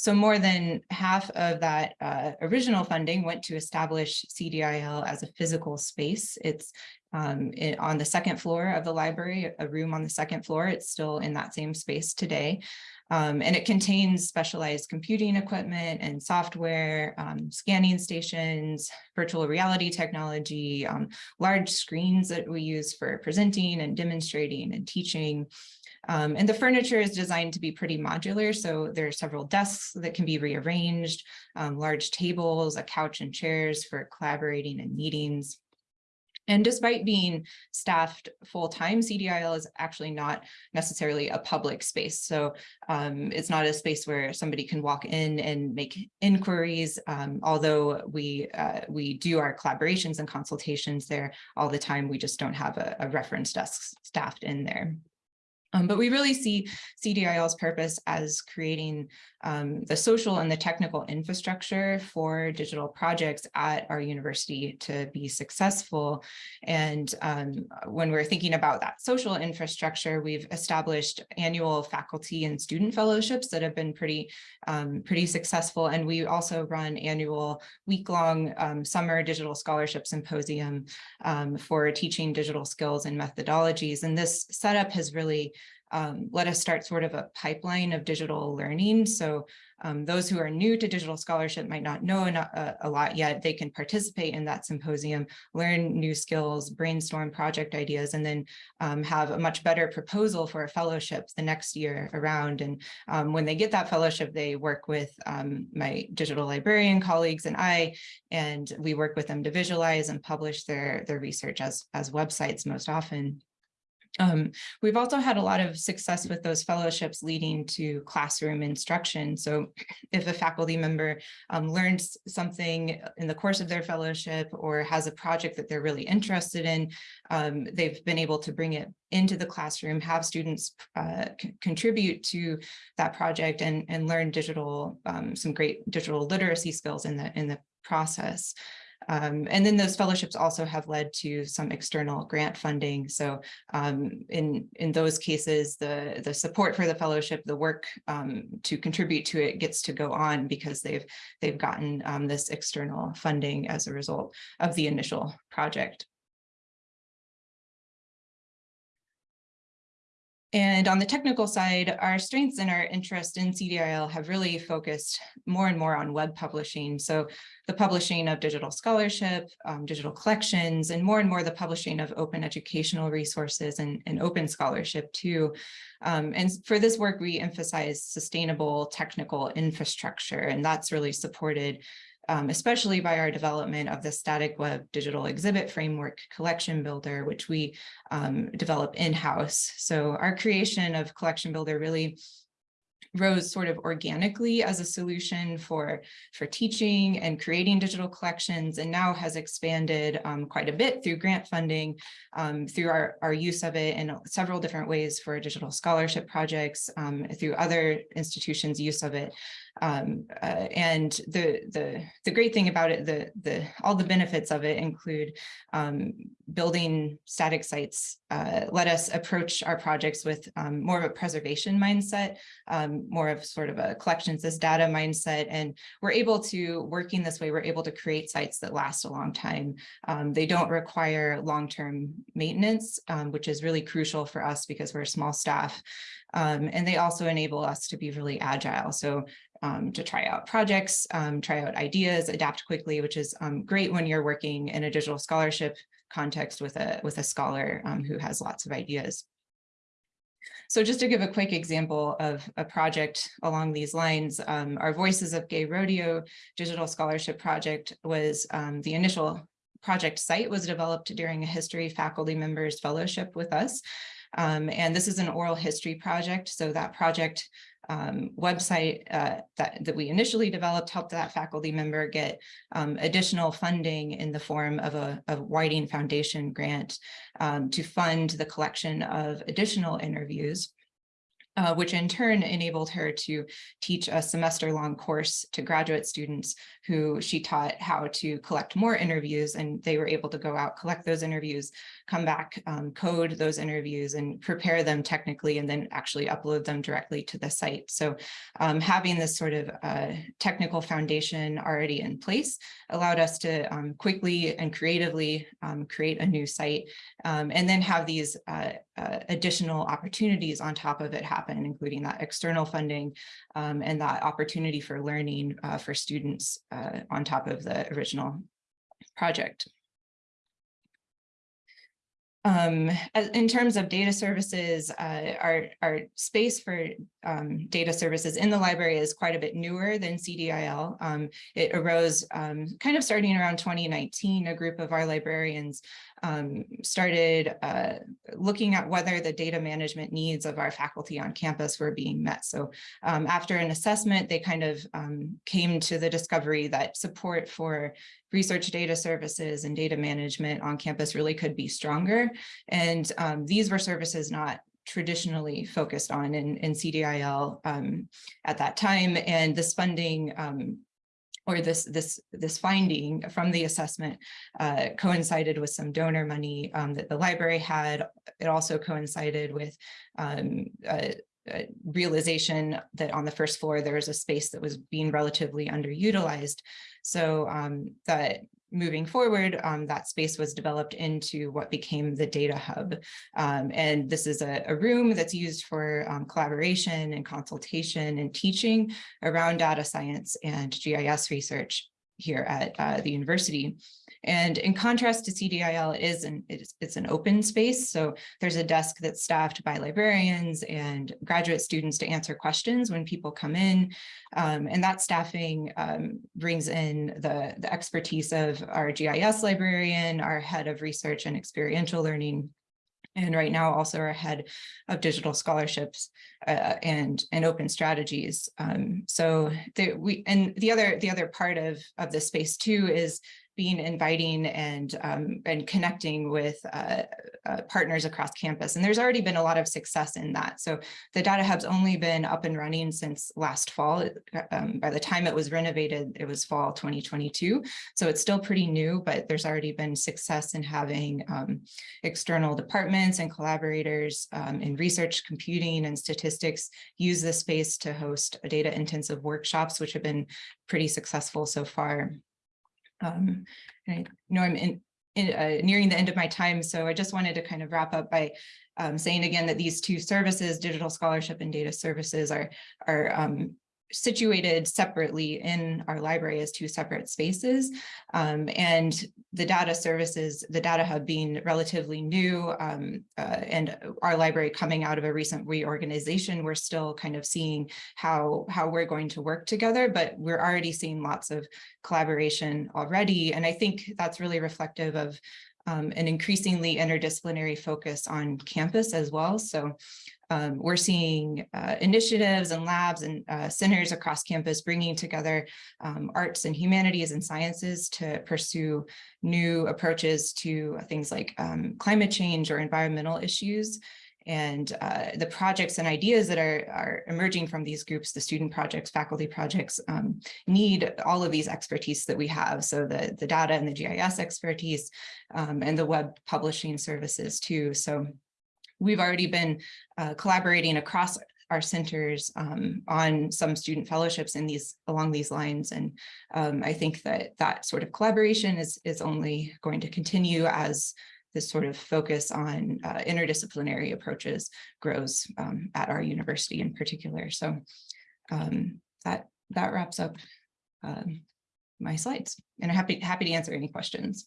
so more than half of that uh, original funding went to establish CDIL as a physical space. It's um, it, on the second floor of the library, a room on the second floor. It's still in that same space today. Um, and it contains specialized computing equipment and software, um, scanning stations, virtual reality technology, um, large screens that we use for presenting and demonstrating and teaching. Um, and the furniture is designed to be pretty modular. So there are several desks that can be rearranged, um, large tables, a couch and chairs for collaborating and meetings. And despite being staffed full-time, CDIL is actually not necessarily a public space. So um, it's not a space where somebody can walk in and make inquiries, um, although we uh, we do our collaborations and consultations there all the time. We just don't have a, a reference desk staffed in there. Um, but we really see CDIL's purpose as creating um, the social and the technical infrastructure for digital projects at our university to be successful. And um, when we're thinking about that social infrastructure, we've established annual faculty and student fellowships that have been pretty, um, pretty successful. And we also run annual week-long um, summer digital scholarship symposium um, for teaching digital skills and methodologies. And this setup has really um, let us start sort of a pipeline of digital learning. So um, those who are new to digital scholarship might not know a, a, lot yet. They can participate in that symposium, learn new skills, brainstorm project ideas, and then um, have a much better proposal for a fellowship the next year around. And um, when they get that fellowship, they work with um, my digital librarian colleagues and I, and we work with them to visualize and publish their, their research as, as websites most often. Um, we've also had a lot of success with those fellowships leading to classroom instruction. So if a faculty member um, learns something in the course of their fellowship or has a project that they're really interested in, um, they've been able to bring it into the classroom, have students uh, contribute to that project and, and learn digital, um, some great digital literacy skills in the, in the process. Um, and then those fellowships also have led to some external grant funding. So um, in, in those cases, the, the support for the fellowship, the work um, to contribute to it gets to go on because they've, they've gotten um, this external funding as a result of the initial project. And on the technical side, our strengths and our interest in CDIL have really focused more and more on web publishing. So the publishing of digital scholarship, um, digital collections, and more and more the publishing of open educational resources and, and open scholarship too. Um, and for this work, we emphasize sustainable technical infrastructure, and that's really supported um, especially by our development of the static web digital exhibit framework CollectionBuilder, which we um, develop in-house. So our creation of CollectionBuilder really rose sort of organically as a solution for, for teaching and creating digital collections and now has expanded um, quite a bit through grant funding, um, through our, our use of it in several different ways for digital scholarship projects, um, through other institutions' use of it. Um, uh, and the, the, the great thing about it, the, the, all the benefits of it include um, building static sites, uh, let us approach our projects with um, more of a preservation mindset, um, more of sort of a collections as data mindset. And we're able to, working this way, we're able to create sites that last a long time. Um, they don't require long-term maintenance, um, which is really crucial for us because we're a small staff. Um, and they also enable us to be really agile. So um, to try out projects, um, try out ideas, adapt quickly, which is um, great when you're working in a digital scholarship context with a, with a scholar um, who has lots of ideas. So just to give a quick example of a project along these lines, um, our Voices of Gay Rodeo digital scholarship project was um, the initial project site was developed during a history faculty members fellowship with us. Um, and this is an oral history project. So that project um, website uh, that, that we initially developed helped that faculty member get um, additional funding in the form of a, a Whiting Foundation grant um, to fund the collection of additional interviews uh, which in turn enabled her to teach a semester-long course to graduate students who she taught how to collect more interviews and they were able to go out, collect those interviews, come back, um, code those interviews and prepare them technically and then actually upload them directly to the site. So um, having this sort of uh, technical foundation already in place allowed us to um, quickly and creatively um, create a new site um, and then have these uh, uh, additional opportunities on top of it happen happen, including that external funding um, and that opportunity for learning uh, for students uh, on top of the original project. Um, in terms of data services, uh, our, our space for um, data services in the library is quite a bit newer than CDIL. Um, it arose um, kind of starting around 2019, a group of our librarians um, started uh, looking at whether the data management needs of our faculty on campus were being met. So um, after an assessment, they kind of um, came to the discovery that support for research data services and data management on campus really could be stronger. And um, these were services not traditionally focused on in, in CDIL um, at that time. And this funding um, or this this this finding from the assessment uh, coincided with some donor money um, that the library had. It also coincided with um, a, a realization that on the first floor there was a space that was being relatively underutilized. So um, that moving forward, um, that space was developed into what became the data hub. Um, and this is a, a, room that's used for um, collaboration and consultation and teaching around data science and GIS research here at uh, the university. And in contrast to CDIL, it is an, it's, it's an open space. So there's a desk that's staffed by librarians and graduate students to answer questions when people come in. Um, and that staffing um, brings in the, the expertise of our GIS librarian, our head of research and experiential learning, and right now also our head of digital scholarships uh, and and open strategies. Um, so we and the other the other part of of this space too is being inviting and um, and connecting with uh, uh, partners across campus. And there's already been a lot of success in that. So the data hub's only been up and running since last fall. Um, by the time it was renovated, it was fall 2022. So it's still pretty new, but there's already been success in having um, external departments and collaborators um, in research, computing, and statistics use this space to host data intensive workshops, which have been pretty successful so far. Um, I know I'm in, in uh, nearing the end of my time, so I just wanted to kind of wrap up by um, saying again that these two services, digital scholarship and data services, are are um, situated separately in our library as two separate spaces. Um, and the data services, the data hub being relatively new um, uh, and our library coming out of a recent reorganization, we're still kind of seeing how, how we're going to work together, but we're already seeing lots of collaboration already. And I think that's really reflective of um, an increasingly interdisciplinary focus on campus as well. So um, we're seeing uh, initiatives and labs and uh, centers across campus bringing together um, arts and humanities and sciences to pursue new approaches to things like um, climate change or environmental issues. And uh, the projects and ideas that are, are emerging from these groups, the student projects, faculty projects, um, need all of these expertise that we have. So the, the data and the GIS expertise um, and the web publishing services too. So we've already been uh, collaborating across our centers um, on some student fellowships in these along these lines. And um, I think that that sort of collaboration is, is only going to continue as this sort of focus on uh, interdisciplinary approaches grows um, at our university in particular. So um, that that wraps up um, my slides and I'm happy, happy to answer any questions.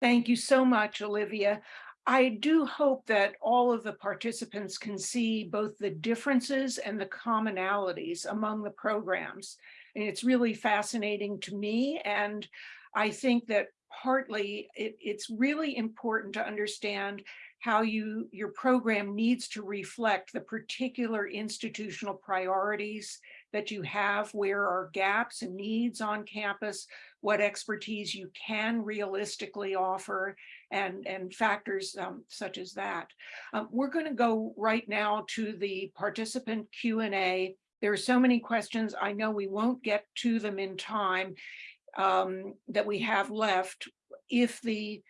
Thank you so much, Olivia. I do hope that all of the participants can see both the differences and the commonalities among the programs. And it's really fascinating to me. And I think that partly it, it's really important to understand how you your program needs to reflect the particular institutional priorities that you have, where are gaps and needs on campus, what expertise you can realistically offer, and, and factors um, such as that. Um, we're going to go right now to the participant Q&A. There are so many questions. I know we won't get to them in time um, that we have left. If the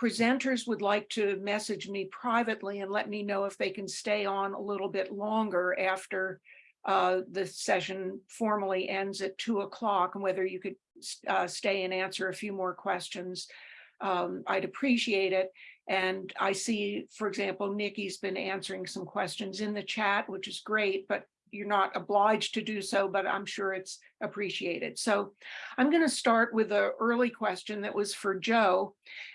presenters would like to message me privately and let me know if they can stay on a little bit longer after uh, the session formally ends at two o'clock and whether you could uh, stay and answer a few more questions, um, I'd appreciate it. And I see, for example, Nicky's been answering some questions in the chat, which is great, but you're not obliged to do so, but I'm sure it's appreciated. So I'm going to start with an early question that was for Joe.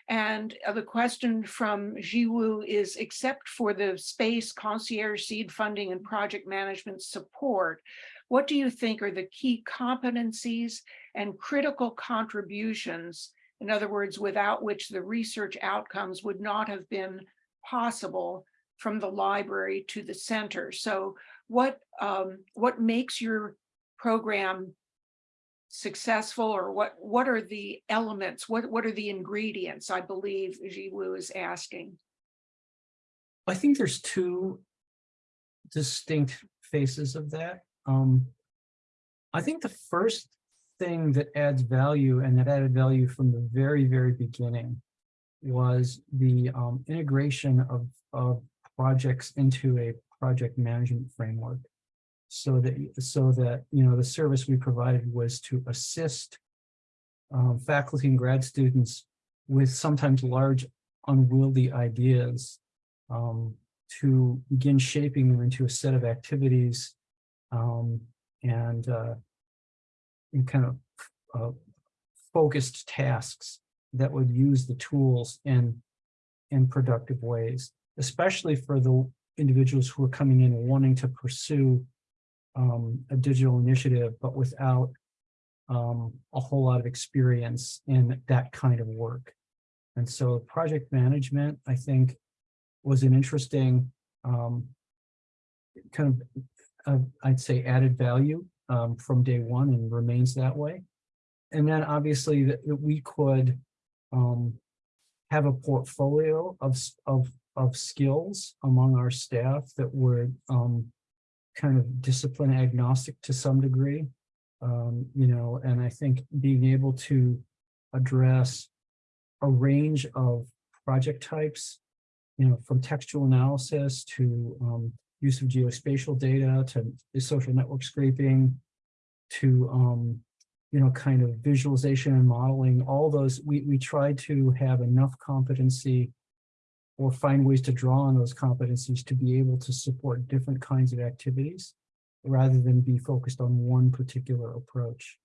And uh, the question from Jiwoo is, except for the space concierge seed funding and project management support, what do you think are the key competencies and critical contributions, in other words, without which the research outcomes would not have been possible from the library to the center? So what um, what makes your program successful or what what are the elements what what are the ingredients i believe Jiwoo is asking I think there's two distinct faces of that. Um, I think the first thing that adds value and that added value from the very, very beginning was the um, integration of, of projects into a project management framework. So that, so that, you know, the service we provided was to assist um, faculty and grad students with sometimes large unwieldy ideas um, to begin shaping them into a set of activities um, and, uh, and kind of uh, focused tasks that would use the tools in, in productive ways, especially for the individuals who are coming in wanting to pursue um, a digital initiative, but without um, a whole lot of experience in that kind of work. And so project management, I think, was an interesting um, kind of, uh, I'd say, added value um, from day one and remains that way. And then obviously that that we could um, have a portfolio of, of, of skills among our staff that would um, kind of discipline agnostic to some degree. Um, you know, and I think being able to address a range of project types, you know, from textual analysis to um, use of geospatial data to social network scraping to, um, you know, kind of visualization and modeling, all those, we, we try to have enough competency or find ways to draw on those competencies to be able to support different kinds of activities rather than be focused on one particular approach.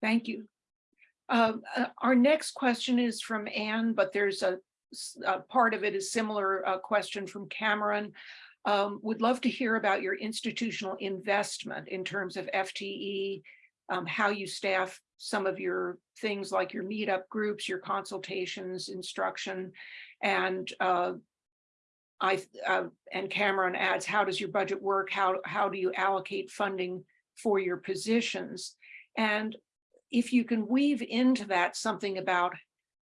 thank you um, uh, our next question is from Anne, but there's a, a part of it is similar uh, question from Cameron. Um, would love to hear about your institutional investment in terms of FTE, um, how you staff some of your things like your meetup groups, your consultations, instruction, and uh, I, uh, and Cameron adds, how does your budget work? How, how do you allocate funding for your positions? And if you can weave into that something about,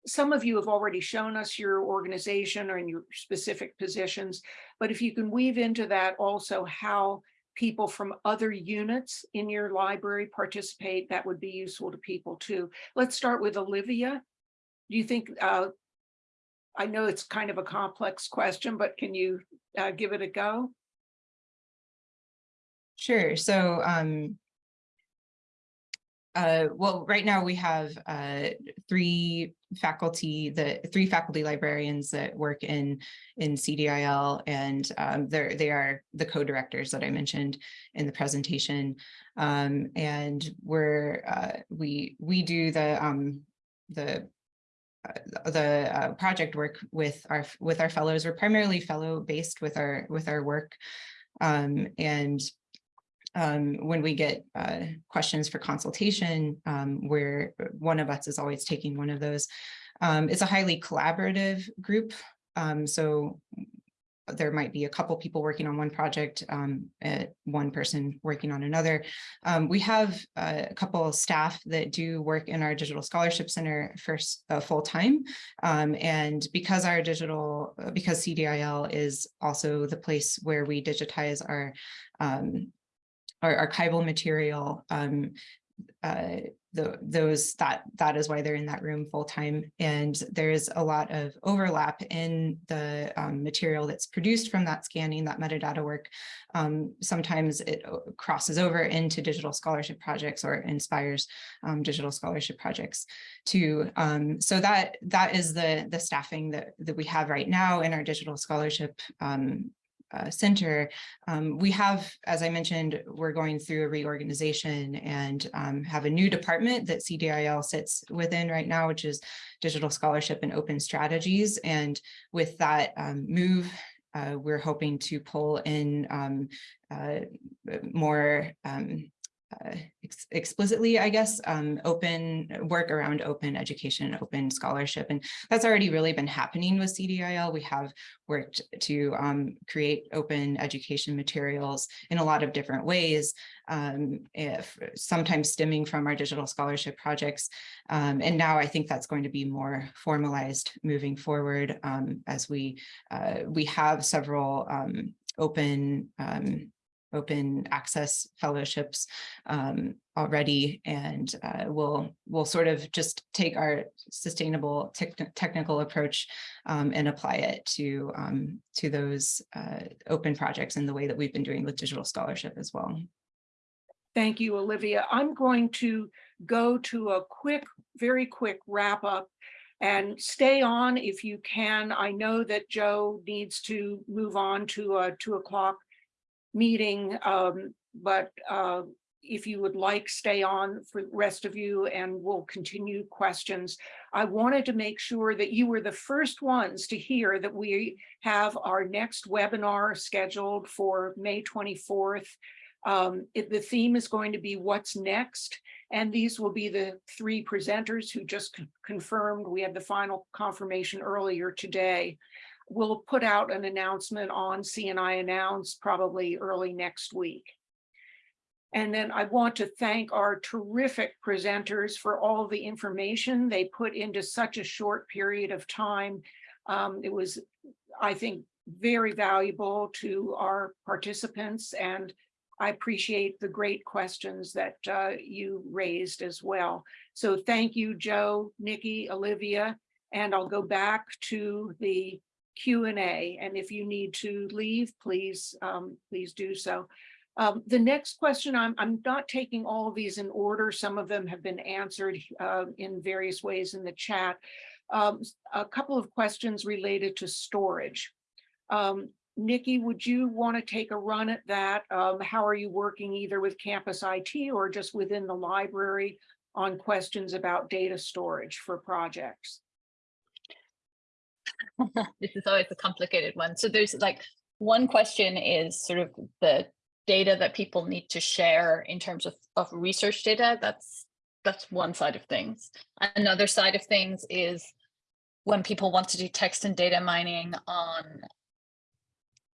some of you have already shown us your organization or in your specific positions, but if you can weave into that also how people from other units in your library participate, that would be useful to people too. Let's start with Olivia. Do you think, uh, I know it's kind of a complex question, but can you uh, give it a go? Sure. So, um, uh, well, right now we have, uh, three faculty, the three faculty librarians that work in, in CDIL and, um, they're, they are the co-directors that I mentioned in the presentation. Um, and we're, uh, we, we do the, um, the uh, the uh, project work with our with our fellows. We're primarily fellow based with our with our work, um, and um, when we get uh, questions for consultation, um, where one of us is always taking one of those. Um, it's a highly collaborative group, um, so there might be a couple people working on one project, um, uh, one person working on another. Um, we have uh, a couple of staff that do work in our Digital Scholarship Center for s- uh, full time. And because our digital, uh, because CDIL is also the place where we digitize our um, our archival material, um, uh, the, those, that, that is why they're in that room full time. And there's a lot of overlap in the um, material that's produced from that scanning, that metadata work. Um, sometimes it uh, crosses over into digital scholarship projects or inspires um, digital scholarship projects too. Um, so that, that is the, the staffing that, that we have right now in our digital scholarship um, uh, center. Um, we have, as I mentioned, we're going through a reorganization and um, have a new department that CDIL sits within right now, which is digital scholarship and open strategies. And with that um, move, uh, we're hoping to pull in um, uh, more um, uh, ex- explicitly, I guess, um, open work around open education, open scholarship. And that's already really been happening with CDIL. We have worked to um, create open education materials in a lot of different ways, um, if sometimes stemming from our digital scholarship projects. Um, and now I think that's going to be more formalized moving forward um, as we uh, we have several um, open open access fellowships um, already, and uh, we'll we'll sort of just take our sustainable tech- technical approach um, and apply it to um, to those uh, open projects in the way that we've been doing with digital scholarship as well. Thank you, Olivia. I'm going to go to a quick, very quick wrap up and stay on if you can. I know that Joe needs to move on to a two o'clock meeting, um, but uh, if you would like, stay on for the rest of you and we'll continue questions. I wanted to make sure that you were the first ones to hear that we have our next webinar scheduled for May 24th. Um, it- the theme is going to be what's next. And these will be the three presenters who just confirmed. We had the final confirmation earlier today. We'll put out an announcement on CNI Announce probably early next week. And then I want to thank our terrific presenters for all the information they put into such a short period of time. Um, it was, I think, very valuable to our participants and I appreciate the great questions that uh, you raised as well. So thank you, Joe, Nicky, Olivia, and I'll go back to the Q and A. And if you need to leave, please, um, please do so. Um, the next question, I'm, I'm not taking all of these in order. Some of them have been answered uh, in various ways in the chat. Um, a couple of questions related to storage. Um, Nicky, would you want to take a run at that? Um, how are you working either with campus IT or just within the library on questions about data storage for projects? this is always a complicated one. So there's like one question is sort of the data that people need to share in terms of, of research data. That's that's one side of things. Another side of things is when people want to do text and data mining on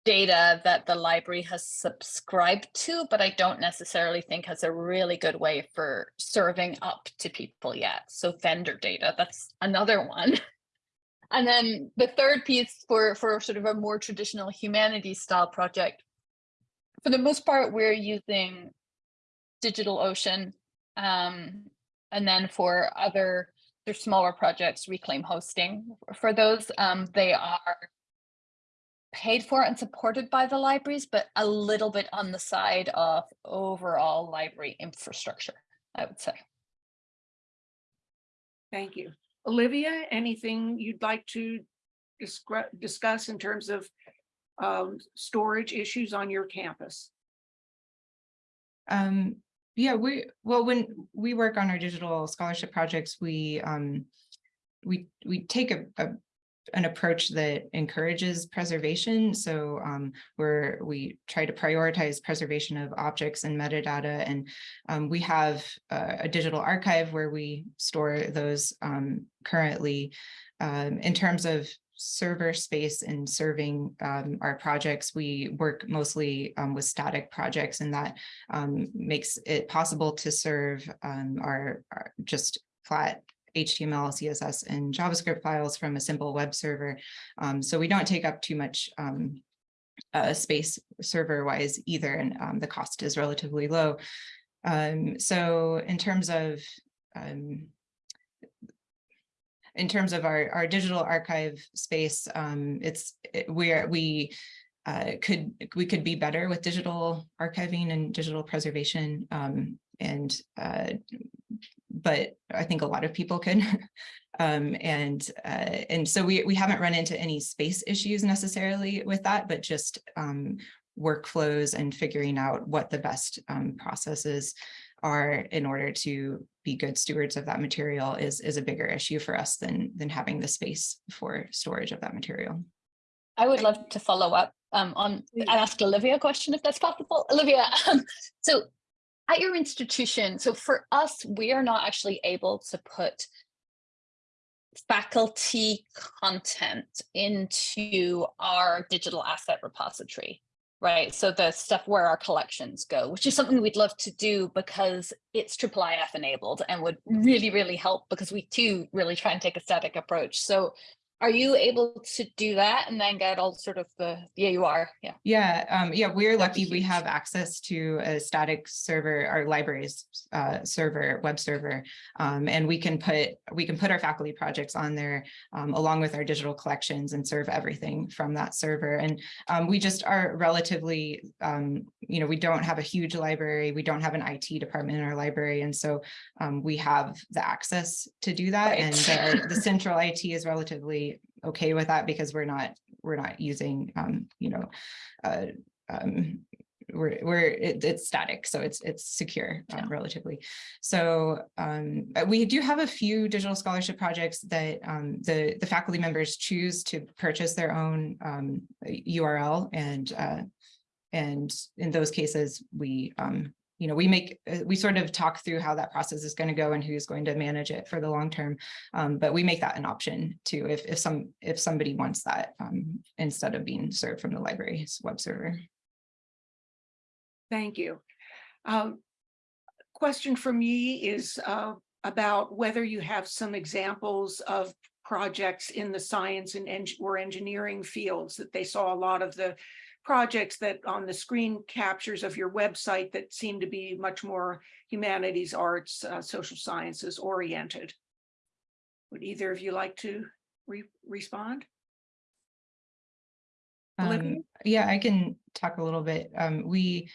data that the library has subscribed to, but I don't necessarily think has a really good way for serving up to people yet. So vendor data, that's another one. And then the third piece for, for sort of a more traditional humanities style project, for the most part, we're using DigitalOcean. Um, and then for other, their smaller projects, Reclaim Hosting. For those, um, they are paid for and supported by the libraries, but a little bit on the side of overall library infrastructure, I would say. Thank you. Olivia, anything you'd like to discuss in terms of um, storage issues on your campus? Um, yeah, we, well, when we work on our digital scholarship projects, we, um, we, we take a, a, an approach that encourages preservation. So, um, where we try to prioritize preservation of objects and metadata. And, um, we have a, digital archive where we store those, um, currently. Um, in terms of server space and serving um, our projects, we work mostly um, with static projects and that um, makes it possible to serve um, our, our just flat HTML, CSS, and JavaScript files from a simple web server. Um, so we don't take up too much um, uh, space server wise either, and um, the cost is relatively low. Um, so in terms of um, in terms of our, our digital archive space, um, it's, it- we are, we uh, could, we could be better with digital archiving and digital preservation. Um, and, uh, but I think a lot of people could. Um, and, uh, and so we, we haven't run into any space issues necessarily with that, but just, um, workflows and figuring out what the best, um, processes are in order to be good stewards of that material is, is a bigger issue for us than, than having the space for storage of that material. I would love to follow up um, on Please. and ask Olivia a question if that's possible. Olivia, um, so at your institution, so for us, we are not actually able to put faculty content into our digital asset repository, right? So the stuff where our collections go, which is something we'd love to do because it's triple IF enabled and would really, really help because we too really try and take a static approach. So are you able to do that and then get all sort of the, yeah, you are, yeah. Yeah, um, yeah, we're lucky we have access to a static server, our libraries uh, server, web server. Um, and we can put, we can put our faculty projects on there um, along with our digital collections and serve everything from that server. And um, we just are relatively, um, you know, we don't have a huge library. We don't have an IT department in our library. And so um, we have the access to do that. And Right. the, the central IT is relatively okay with that because we're not, we're not using, um, you know, uh, um, we're, we're, it, it's static, so it's, it's secure um, relatively. So um, uh, we do have a few digital scholarship projects that um, the, the faculty members choose to purchase their own um, URL and uh, and in those cases, we, um, you know, we make, uh, we sort of talk through how that process is going to go and who's going to manage it for the long term. Um, but we make that an option too, if, if some, if somebody wants that, um, instead of being served from the library's web server. Thank you. Um, Question from me is uh, about whether you have some examples of projects in the science and or engineering fields that they saw a lot of the projects that on the screen captures of your website that seem to be much more humanities, arts, uh, social sciences oriented. Would either of you like to re- respond? Um, yeah, I can talk a little bit. Um, we,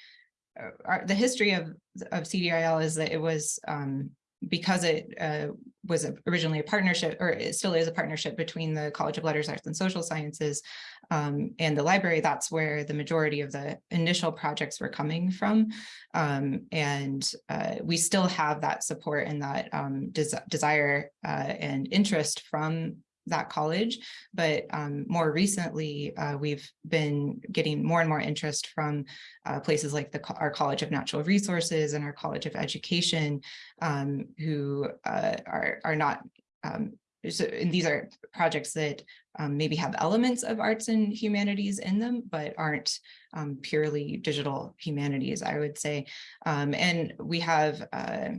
uh, our, the history of, of CDIL is that it was, um, because it, uh, was originally a partnership, or it still is a partnership between the College of Letters, Arts and Social Sciences, um, and the library, that's where the majority of the initial projects were coming from. Um, and, uh, we still have that support and that, um, des- desire, uh, and interest from that college. But um, more recently, uh, we've been getting more and more interest from uh, places like the, our College of Natural Resources and our College of Education, um, who uh, are, are not, um, so, and these are projects that um, maybe have elements of arts and humanities in them, but aren't um, purely digital humanities, I would say. Um, and we have uh,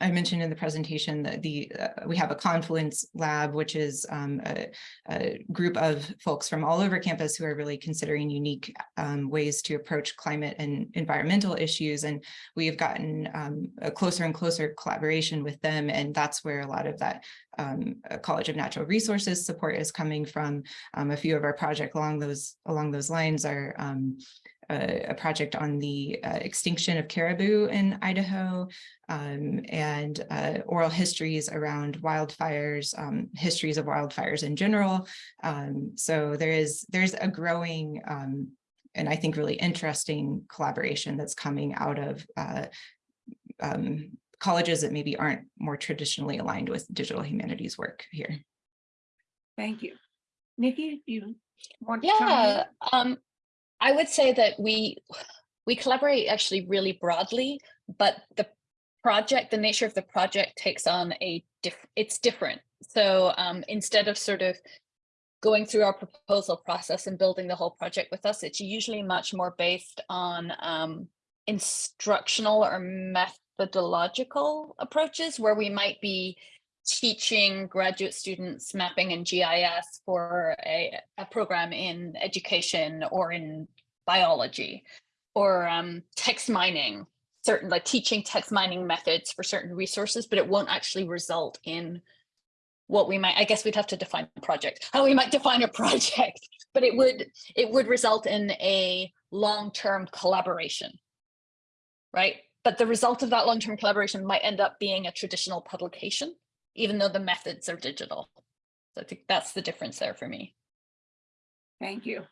I mentioned in the presentation that the, uh, we have a Confluence Lab, which is um, a, a group of folks from all over campus who are really considering unique um, ways to approach climate and environmental issues. And we've gotten um, a closer and closer collaboration with them. And that's where a lot of that um, uh, College of Natural Resources support is coming from. Um, a few of our project along those along those lines are um, a, a project on the uh, extinction of caribou in Idaho um, and uh, oral histories around wildfires, um, histories of wildfires in general. Um, so there is there's a growing um, and I think really interesting collaboration that's coming out of uh, um, colleges that maybe aren't more traditionally aligned with digital humanities work here. Thank you. Nicky, you want to? Yeah, um, I would say that we, we collaborate actually really broadly, but the project, the nature of the project takes on a diff, it's different. So um, instead of sort of going through our proposal process and building the whole project with us, it's usually much more based on um, instructional or methodological approaches where we might be teaching graduate students mapping and GIS for a, a program in education or in biology or um, text mining. certain like teaching text mining methods for certain resources, but it won't actually result in what we might, I guess we'd have to define a project, how we might define a project, but it would, it would result in a long-term collaboration. Right? But the result of that long-term collaboration might end up being a traditional publication, even though the methods are digital. So I think that's the difference there for me. Thank you.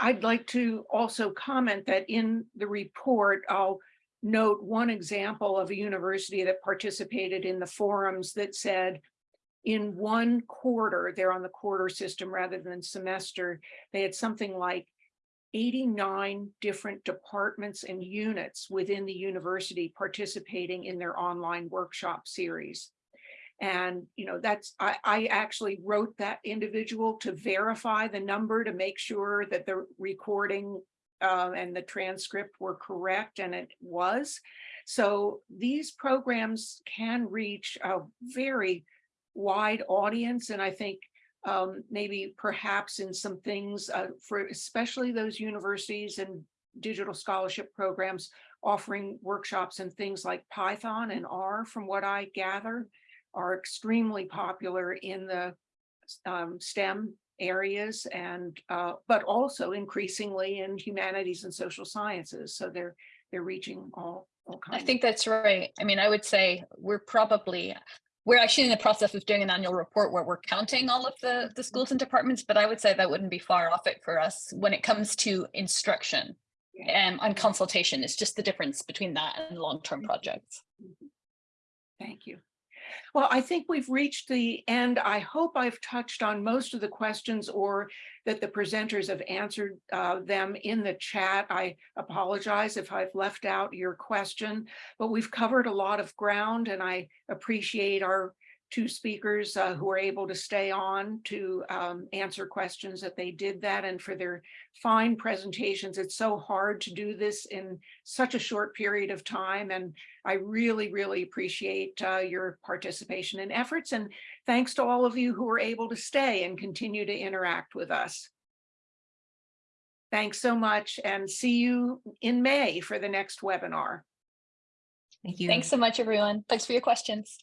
I'd like to also comment that in the report, I'll note one example of a university that participated in the forums that said in one quarter, they're on the quarter system rather than semester, they had something like 89 different departments and units within the university participating in their online workshop series. And, you know, that's, I, I actually wrote that individual to verify the number to make sure that the recording uh, and the transcript were correct, and it was. So these programs can reach a very wide audience, and I think um, maybe perhaps in some things uh, for especially those universities and digital scholarship programs offering workshops and things like Python and R, from what I gather are extremely popular in the um, STEM areas and uh, but also increasingly in humanities and social sciences. So they're they're reaching all all kinds. I think that's right. I mean, I would say we're probably, we're actually in the process of doing an annual report where we're counting all of the, the schools and departments, but I would say that wouldn't be far off it for us when it comes to instruction Yeah. um, and consultation. It's just the difference between that and long-term projects. Thank you. Well, I think we've reached the end. I hope I've touched on most of the questions or that the presenters have answered uh, them in the chat. I apologize if I've left out your question, but we've covered a lot of ground and I appreciate our two speakers uh, who were able to stay on to um, answer questions that they did that and for their fine presentations. It's so hard to do this in such a short period of time and I really, really appreciate uh, your participation and efforts. And thanks to all of you who were able to stay and continue to interact with us. Thanks so much and see you in May for the next webinar. Thank you. Thanks so much, everyone. Thanks for your questions.